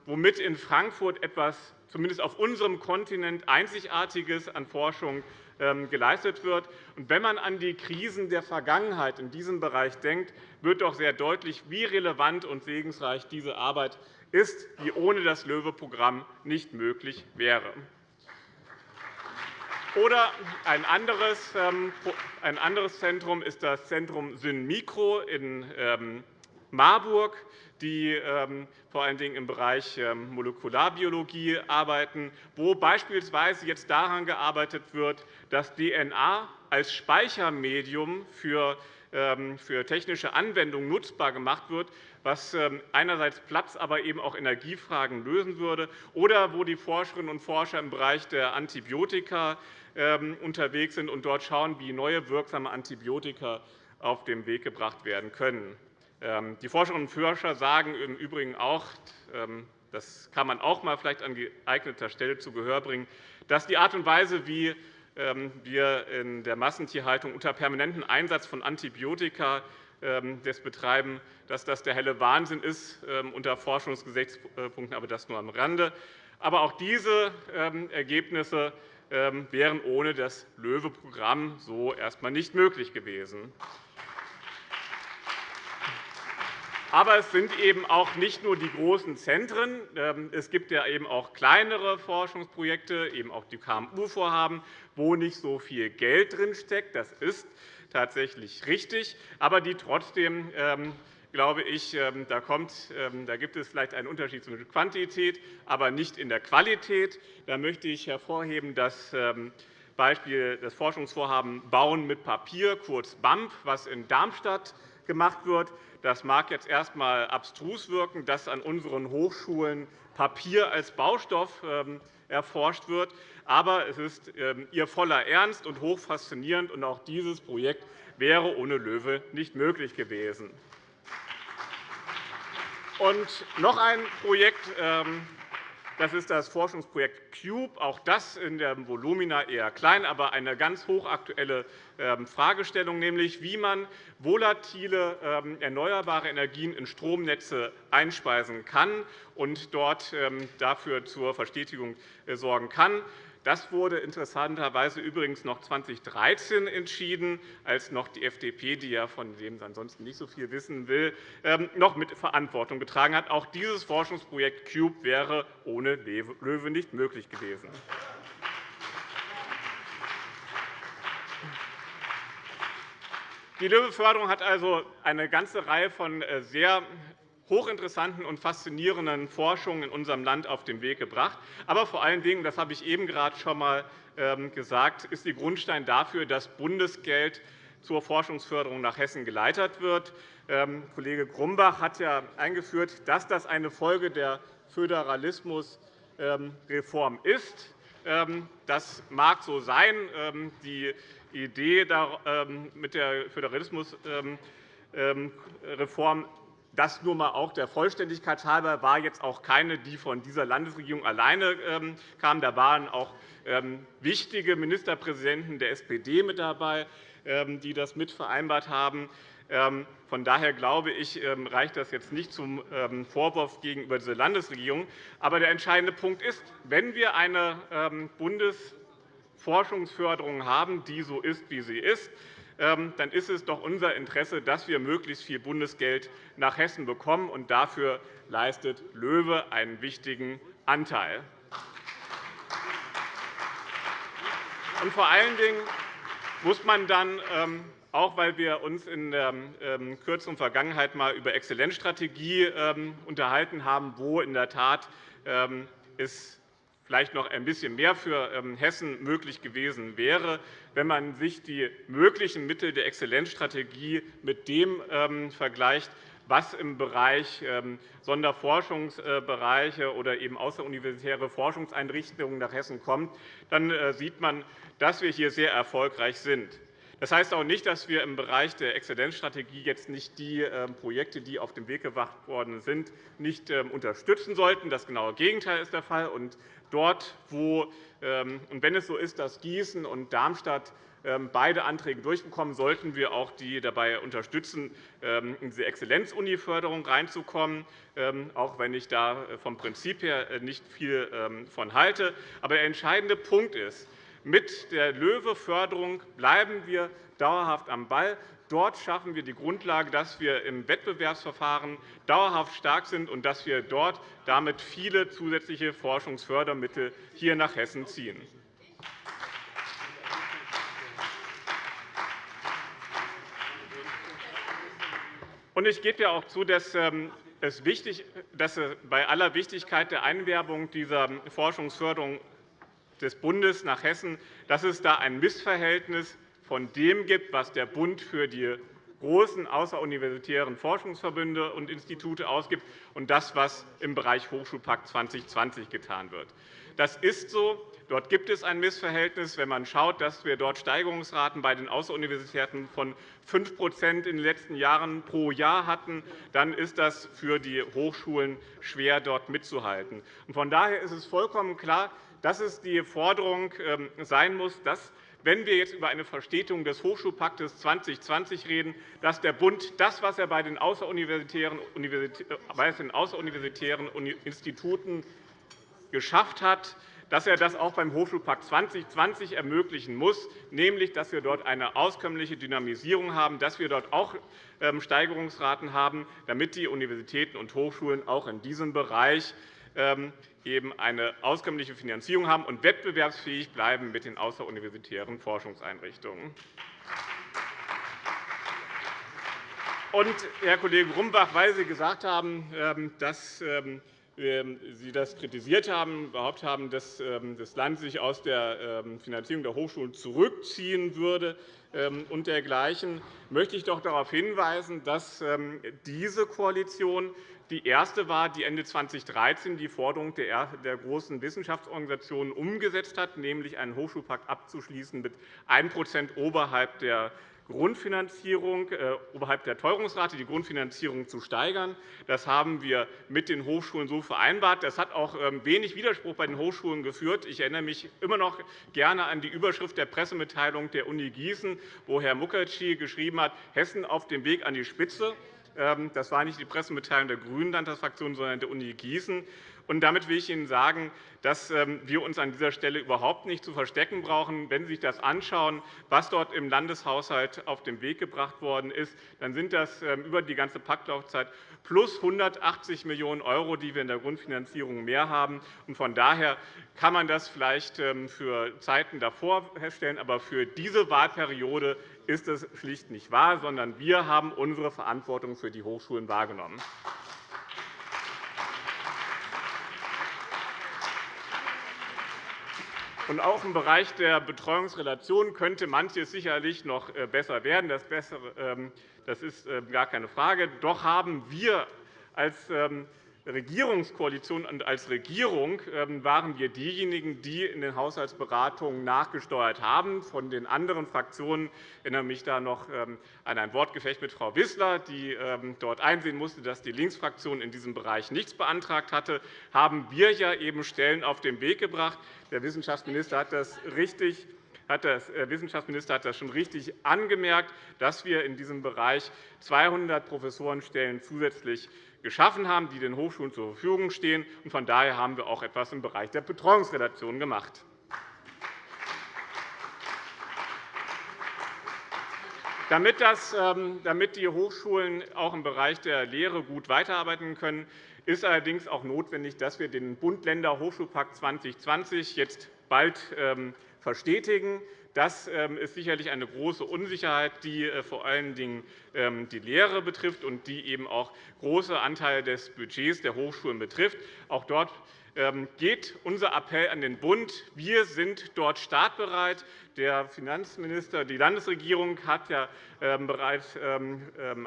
womit in Frankfurt etwas zumindest auf unserem Kontinent Einzigartiges an Forschung geleistet wird. Wenn man an die Krisen der Vergangenheit in diesem Bereich denkt, wird doch sehr deutlich, wie relevant und segensreich diese Arbeit ist, die ohne das LOEWE-Programm nicht möglich wäre. Oder ein anderes, ähm, Zentrum ist das Zentrum SynMikro in ähm, Marburg, die ähm, vor allen Dingen im Bereich Molekularbiologie arbeiten, wo beispielsweise jetzt daran gearbeitet wird, dass DNA als Speichermedium für für technische Anwendungen nutzbar gemacht wird, was einerseits Platz, aber eben auch Energiefragen lösen würde, oder wo die Forscherinnen und Forscher im Bereich der Antibiotika ähm, unterwegs sind und dort schauen, wie neue wirksame Antibiotika auf den Weg gebracht werden können. Ähm, die Forscherinnen und Forscher sagen im Übrigen auch, ähm, das kann man auch mal vielleicht an geeigneter Stelle zu Gehör bringen, dass die Art und Weise, wie wir in der Massentierhaltung unter permanentem Einsatz von Antibiotika das betreiben, dass das der helle Wahnsinn ist unter Forschungsgesichtspunkten, aber das nur am Rande. Aber auch diese Ergebnisse ähm, wären ohne das LOEWE-Programm so erst einmal nicht möglich gewesen. Aber es sind eben auch nicht nur die großen Zentren. Ähm, es gibt ja eben auch kleinere Forschungsprojekte, eben auch die KMU-Vorhaben, wo nicht so viel Geld drinsteckt. Das ist tatsächlich richtig, aber die trotzdem ähm, glaube ich, ähm, da, kommt, da gibt es vielleicht einen Unterschied zwischen Quantität, aber nicht in der Qualität. Da möchte ich hervorheben, dass Beispiel das Forschungsvorhaben Bauen mit Papier, kurz BAMP, was in Darmstadt gemacht wird. Das mag jetzt erst einmal abstrus wirken, dass an unseren Hochschulen Papier als Baustoff erforscht wird. Aber es ist ihr voller Ernst und hoch faszinierend. Und auch dieses Projekt wäre ohne LOEWE nicht möglich gewesen. Und noch ein Projekt, ähm, das ist das Forschungsprojekt CUBE. Auch das in der Volumina eher klein, aber eine ganz hochaktuelle ähm, Fragestellung, nämlich wie man volatile ähm, erneuerbare Energien in Stromnetze einspeisen kann und dort dafür zur Verstetigung äh, sorgen kann. Das wurde interessanterweise übrigens noch 2013 entschieden, als noch die FDP, die ja von dem ansonsten nicht so viel wissen will, ähm, noch mit Verantwortung getragen hat. Auch dieses Forschungsprojekt CUBE wäre ohne LOEWE nicht möglich gewesen. Die LOEWE-Förderung hat also eine ganze Reihe von äh, sehr hochinteressanten und faszinierenden Forschung in unserem Land auf den Weg gebracht. Aber vor allen Dingen, das habe ich eben gerade schon einmal ähm, gesagt, ist die Grundstein dafür, dass Bundesgeld zur Forschungsförderung nach Hessen geleitet wird. Ähm, Kollege Grumbach hat ja eingeführt, dass das eine Folge der Föderalismusreform ist. Das mag so sein. Die Idee mit der Föderalismusreform das nur einmal auch der Vollständigkeit halber war jetzt auch keine, die von dieser Landesregierung alleine ähm, kam. Da waren auch ähm, wichtige Ministerpräsidenten der SPD mit dabei, ähm, die das mit vereinbart haben. Von daher glaube ich, reicht das jetzt nicht zum Vorwurf gegenüber dieser Landesregierung. Aber der entscheidende Punkt ist, wenn wir eine Bundesforschungsförderung haben, die so ist, wie sie ist, dann ist es doch unser Interesse, dass wir möglichst viel Bundesgeld nach Hessen bekommen. und Dafür leistet LOEWE einen wichtigen Anteil. Und vor allen Dingen muss man dann, ähm, auch weil wir uns in der ähm, kürzeren Vergangenheit einmal über Exzellenzstrategie unterhalten haben, wo in der Tat es vielleicht noch ein bisschen mehr für ähm, Hessen möglich gewesen wäre, wenn man sich die möglichen Mittel der Exzellenzstrategie mit dem ähm, vergleicht, was im Bereich ähm, Sonderforschungsbereiche oder eben außeruniversitäre Forschungseinrichtungen nach Hessen kommt, dann äh, sieht man, dass wir hier sehr erfolgreich sind. Das heißt auch nicht, dass wir im Bereich der Exzellenzstrategie jetzt nicht die Projekte, die auf den Weg gebracht worden sind, nicht unterstützen sollten. Das genaue Gegenteil ist der Fall. Dort, wo, ähm, und wenn es so ist, dass Gießen und Darmstadt ähm, beide Anträge durchbekommen, sollten wir auch die dabei unterstützen, ähm, in diese Exzellenz-Uni-Förderung reinzukommen, auch wenn ich da äh, vom Prinzip her äh, nicht viel von halte. Aber der entscheidende Punkt ist, mit der LOEWE-Förderung bleiben wir dauerhaft am Ball. Dort schaffen wir die Grundlage, dass wir im Wettbewerbsverfahren dauerhaft stark sind und dass wir dort damit viele zusätzliche Forschungsfördermittel hier nach Hessen ziehen. Ich gebe ja auch zu, dass ähm, es wichtig dass bei aller Wichtigkeit der Einwerbung dieser Forschungsförderung des Bundes nach Hessen, dass es da ein Missverhältnis von dem gibt, was der Bund für die großen außeruniversitären Forschungsverbünde und Institute ausgibt, und das, was im Bereich Hochschulpakt 2020 getan wird. Das ist so. Dort gibt es ein Missverhältnis. Wenn man schaut, dass wir dort Steigerungsraten bei den Außeruniversitäten von 5% in den letzten Jahren pro Jahr hatten, dann ist das für die Hochschulen schwer, dort mitzuhalten. Von daher ist es vollkommen klar, dass es die Forderung ähm, sein muss, dass wenn wir jetzt über eine Verstetung des Hochschulpaktes 2020 reden, dass der Bund das, was er bei den außeruniversitären Instituten geschafft hat, dass er das auch beim Hochschulpakt 2020 ermöglichen muss, nämlich dass wir dort eine auskömmliche Dynamisierung haben, dass wir dort auch ähm, Steigerungsraten haben, damit die Universitäten und Hochschulen auch in diesem Bereich ähm, eben eine auskömmliche Finanzierung haben und wettbewerbsfähig bleiben mit den außeruniversitären Forschungseinrichtungen. Und, Herr Kollege Grumbach, weil Sie gesagt haben, ähm, dass ähm, Sie das kritisiert haben, behauptet haben, dass das Land sich aus der Finanzierung der Hochschulen zurückziehen würde und dergleichen, möchte ich doch darauf hinweisen, dass diese Koalition die erste war, die Ende 2013 die Forderung der großen Wissenschaftsorganisationen umgesetzt hat, nämlich einen Hochschulpakt abzuschließen mit 1% oberhalb der Grundfinanzierung, äh, oberhalb der Teuerungsrate die Grundfinanzierung zu steigern. Das haben wir mit den Hochschulen so vereinbart. Das hat auch ähm, wenig Widerspruch bei den Hochschulen geführt. Ich erinnere mich immer noch gerne an die Überschrift der Pressemitteilung der Uni Gießen, wo Herr Mukherjee geschrieben hat, Hessen auf dem Weg an die Spitze. Ähm, das war nicht die Pressemitteilung der GRÜNEN Landtagsfraktion, sondern der Uni Gießen. Und damit will ich Ihnen sagen, dass ähm, wir uns an dieser Stelle überhaupt nicht zu verstecken brauchen. Wenn Sie sich das anschauen, was dort im Landeshaushalt auf den Weg gebracht worden ist, dann sind das ähm, über die ganze Paktlaufzeit plus 180 Millionen €, die wir in der Grundfinanzierung mehr haben. Von daher kann man das vielleicht für Zeiten davor feststellen, aber für diese Wahlperiode ist es schlicht nicht wahr, sondern wir haben unsere Verantwortung für die Hochschulen wahrgenommen. Und auch im Bereich der Betreuungsrelation könnte manches sicherlich noch äh, besser werden. Das, ähm, ist äh, gar keine Frage. Doch haben wir als ähm, Regierungskoalition und als Regierung ähm, waren wir diejenigen, die in den Haushaltsberatungen nachgesteuert haben. Von den anderen Fraktionen ich erinnere mich da noch ähm, an ein Wortgefecht mit Frau Wissler, die ähm, dort einsehen musste, dass die Linksfraktion in diesem Bereich nichts beantragt hatte, haben wir ja eben Stellen auf den Weg gebracht. Der Wissenschaftsminister hat das richtig der äh, Wissenschaftsminister hat das schon richtig angemerkt, dass wir in diesem Bereich 200 Professorenstellen zusätzlich geschaffen haben, die den Hochschulen zur Verfügung stehen. Von daher haben wir auch etwas im Bereich der Betreuungsredaktion gemacht. Ähm, damit die Hochschulen auch im Bereich der Lehre gut weiterarbeiten können, ist allerdings auch notwendig, dass wir den Bund-Länder-Hochschulpakt 2020 jetzt bald ähm, verstetigen. Das ähm, ist sicherlich eine große Unsicherheit, die äh, vor allen Dingen ähm, die Lehre betrifft und die eben auch große Anteile des Budgets der Hochschulen betrifft. Auch dort ähm, geht unser Appell an den Bund. Wir sind dort startbereit. Der Finanzminister, die Landesregierung hat ja bereits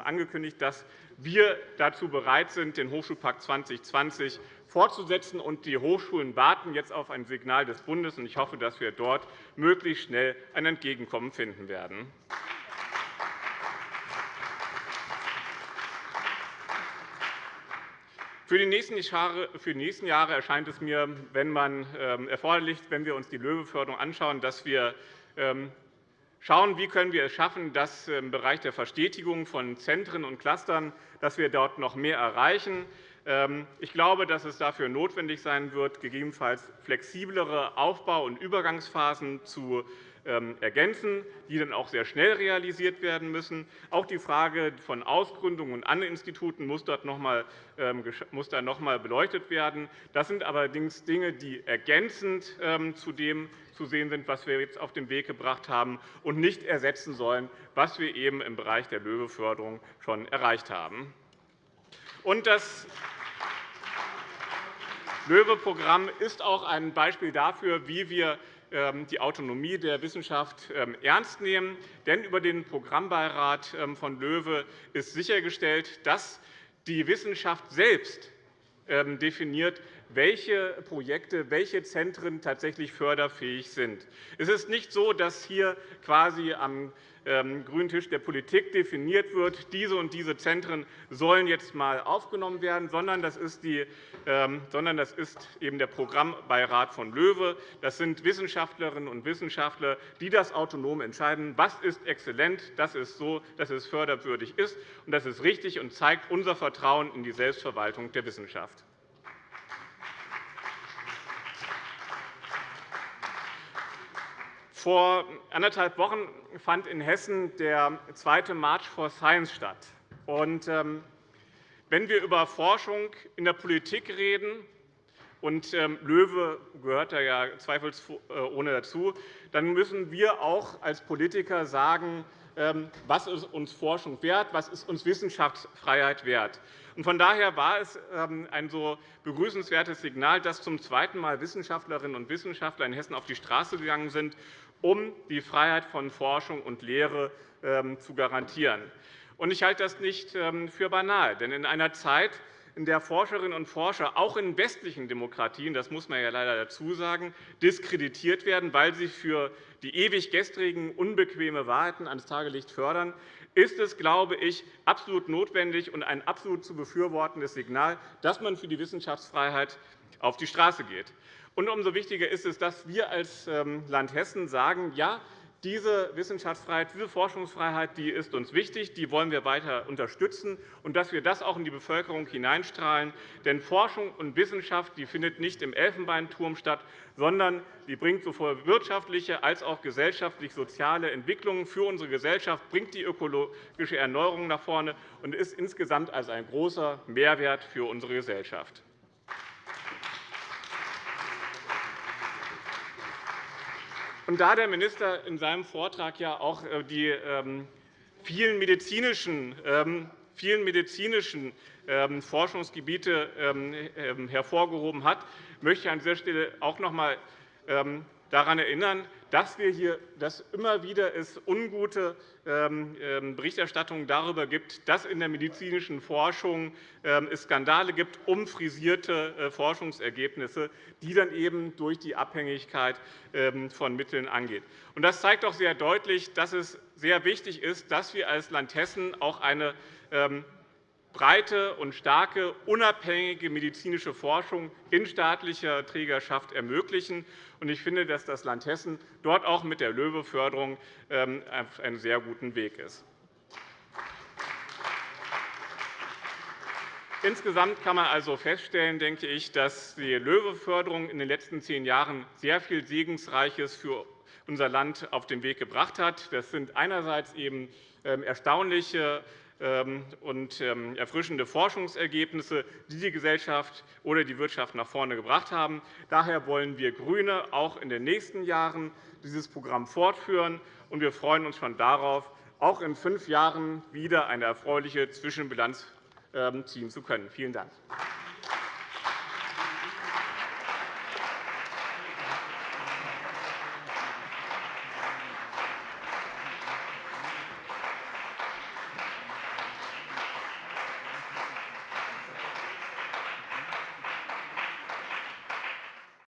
angekündigt, dass wir dazu bereit sind, den Hochschulpakt 2020 fortzusetzen. Und die Hochschulen warten jetzt auf ein Signal des Bundes. Ich hoffe, dass wir dort möglichst schnell ein Entgegenkommen finden werden. Für die nächsten Jahre erscheint es mir, wenn man ähm, erforderlich, wenn wir uns die Löwe-Förderung anschauen, dass wir ähm, schauen, wie können wir es schaffen, dass im Bereich der Verstetigung von Zentren und Clustern dass wir dort noch mehr erreichen. Ähm, ich glaube, dass es dafür notwendig sein wird, gegebenenfalls flexiblere Aufbau- und Übergangsphasen zu ähm, ergänzen, die dann auch sehr schnell realisiert werden müssen. Auch die Frage von Ausgründungen und anderen Instituten muss, dort noch einmal, ähm, beleuchtet werden. Das sind allerdings Dinge, die ergänzend zu dem zu sehen sind, was wir jetzt auf den Weg gebracht haben, und nicht ersetzen sollen, was wir eben im Bereich der Löwe-Förderung schon erreicht haben. Und das LOEWE-Programm ist auch ein Beispiel dafür, wie wir ähm, die Autonomie der Wissenschaft ähm, ernst nehmen. Denn über den Programmbeirat ähm, von LOEWE ist sichergestellt, dass die Wissenschaft selbst definiert, welche Projekte, welche Zentren tatsächlich förderfähig sind. Es ist nicht so, dass hier quasi am grünen Tisch der Politik definiert wird, diese und diese Zentren sollen jetzt einmal aufgenommen werden, sondern das ist, die, ähm, sondern das ist eben der Programmbeirat von LOEWE. Das sind Wissenschaftlerinnen und Wissenschaftler, die das autonom entscheiden, was ist exzellent, das ist so, dass es förderwürdig ist. Und das ist richtig und zeigt unser Vertrauen in die Selbstverwaltung der Wissenschaft. Vor anderthalb Wochen fand in Hessen der zweite March for Science statt. Ähm, wenn wir über Forschung in der Politik reden, und ähm, Löwe gehört da ja zweifelsohne dazu, dann müssen wir auch als Politiker sagen, ähm, was ist uns Forschung wert, was ist uns Wissenschaftsfreiheit wert. Von daher war es ein so begrüßenswertes Signal, dass zum zweiten Mal Wissenschaftlerinnen und Wissenschaftler in Hessen auf die Straße gegangen sind um die Freiheit von Forschung und Lehre ähm, zu garantieren. Ich halte das nicht ähm, für banal. Denn in einer Zeit, in der Forscherinnen und Forscher auch in westlichen Demokratien, das muss man ja leider dazu sagen, diskreditiert werden, weil sie für die ewig gestrigen, unbequeme Wahrheiten ans Tagelicht fördern, ist es, glaube ich, absolut notwendig und ein absolut zu befürwortendes Signal, dass man für die Wissenschaftsfreiheit auf die Straße geht. Und umso wichtiger ist es, dass wir als ähm, Land Hessen sagen, ja, diese Wissenschaftsfreiheit, diese Forschungsfreiheit die ist uns wichtig, die wollen wir weiter unterstützen, und dass wir das auch in die Bevölkerung hineinstrahlen. Denn Forschung und Wissenschaft die findet nicht im Elfenbeinturm statt, sondern die bringt sowohl wirtschaftliche als auch gesellschaftlich-soziale Entwicklungen für unsere Gesellschaft, bringt die ökologische Erneuerung nach vorne und ist insgesamt also ein großer Mehrwert für unsere Gesellschaft. Und da der Minister in seinem Vortrag ja auch äh, die ähm, vielen medizinischen, ähm, vielen medizinischen ähm, Forschungsgebiete hervorgehoben hat, möchte ich an dieser Stelle auch noch einmal daran erinnern, dass, wir hier, dass immer wieder es ungute ähm, ähm, Berichterstattung darüber gibt, dass in der medizinischen Forschung ähm, es Skandale gibt um frisierte äh, Forschungsergebnisse, die dann eben durch die Abhängigkeit von Mitteln angeht. Das zeigt doch sehr deutlich, dass es sehr wichtig ist, dass wir als Land Hessen auch eine breite und starke, unabhängige medizinische Forschung in staatlicher Trägerschaft ermöglichen. Ich finde, dass das Land Hessen dort auch mit der LOEWE-Förderung ähm, auf einem sehr guten Weg ist. Insgesamt kann man also feststellen, denke ich, dass die LOEWE-Förderung in den letzten zehn Jahren sehr viel Segensreiches für unser Land auf den Weg gebracht hat. Das sind einerseits eben ähm, erstaunliche und ähm, erfrischende Forschungsergebnisse, die die Gesellschaft oder die Wirtschaft nach vorne gebracht haben. Daher wollen wir GRÜNE auch in den nächsten Jahren dieses Programm fortführen. und Wir freuen uns schon darauf, auch in fünf Jahren wieder eine erfreuliche Zwischenbilanz ähm, ziehen zu können. Vielen Dank.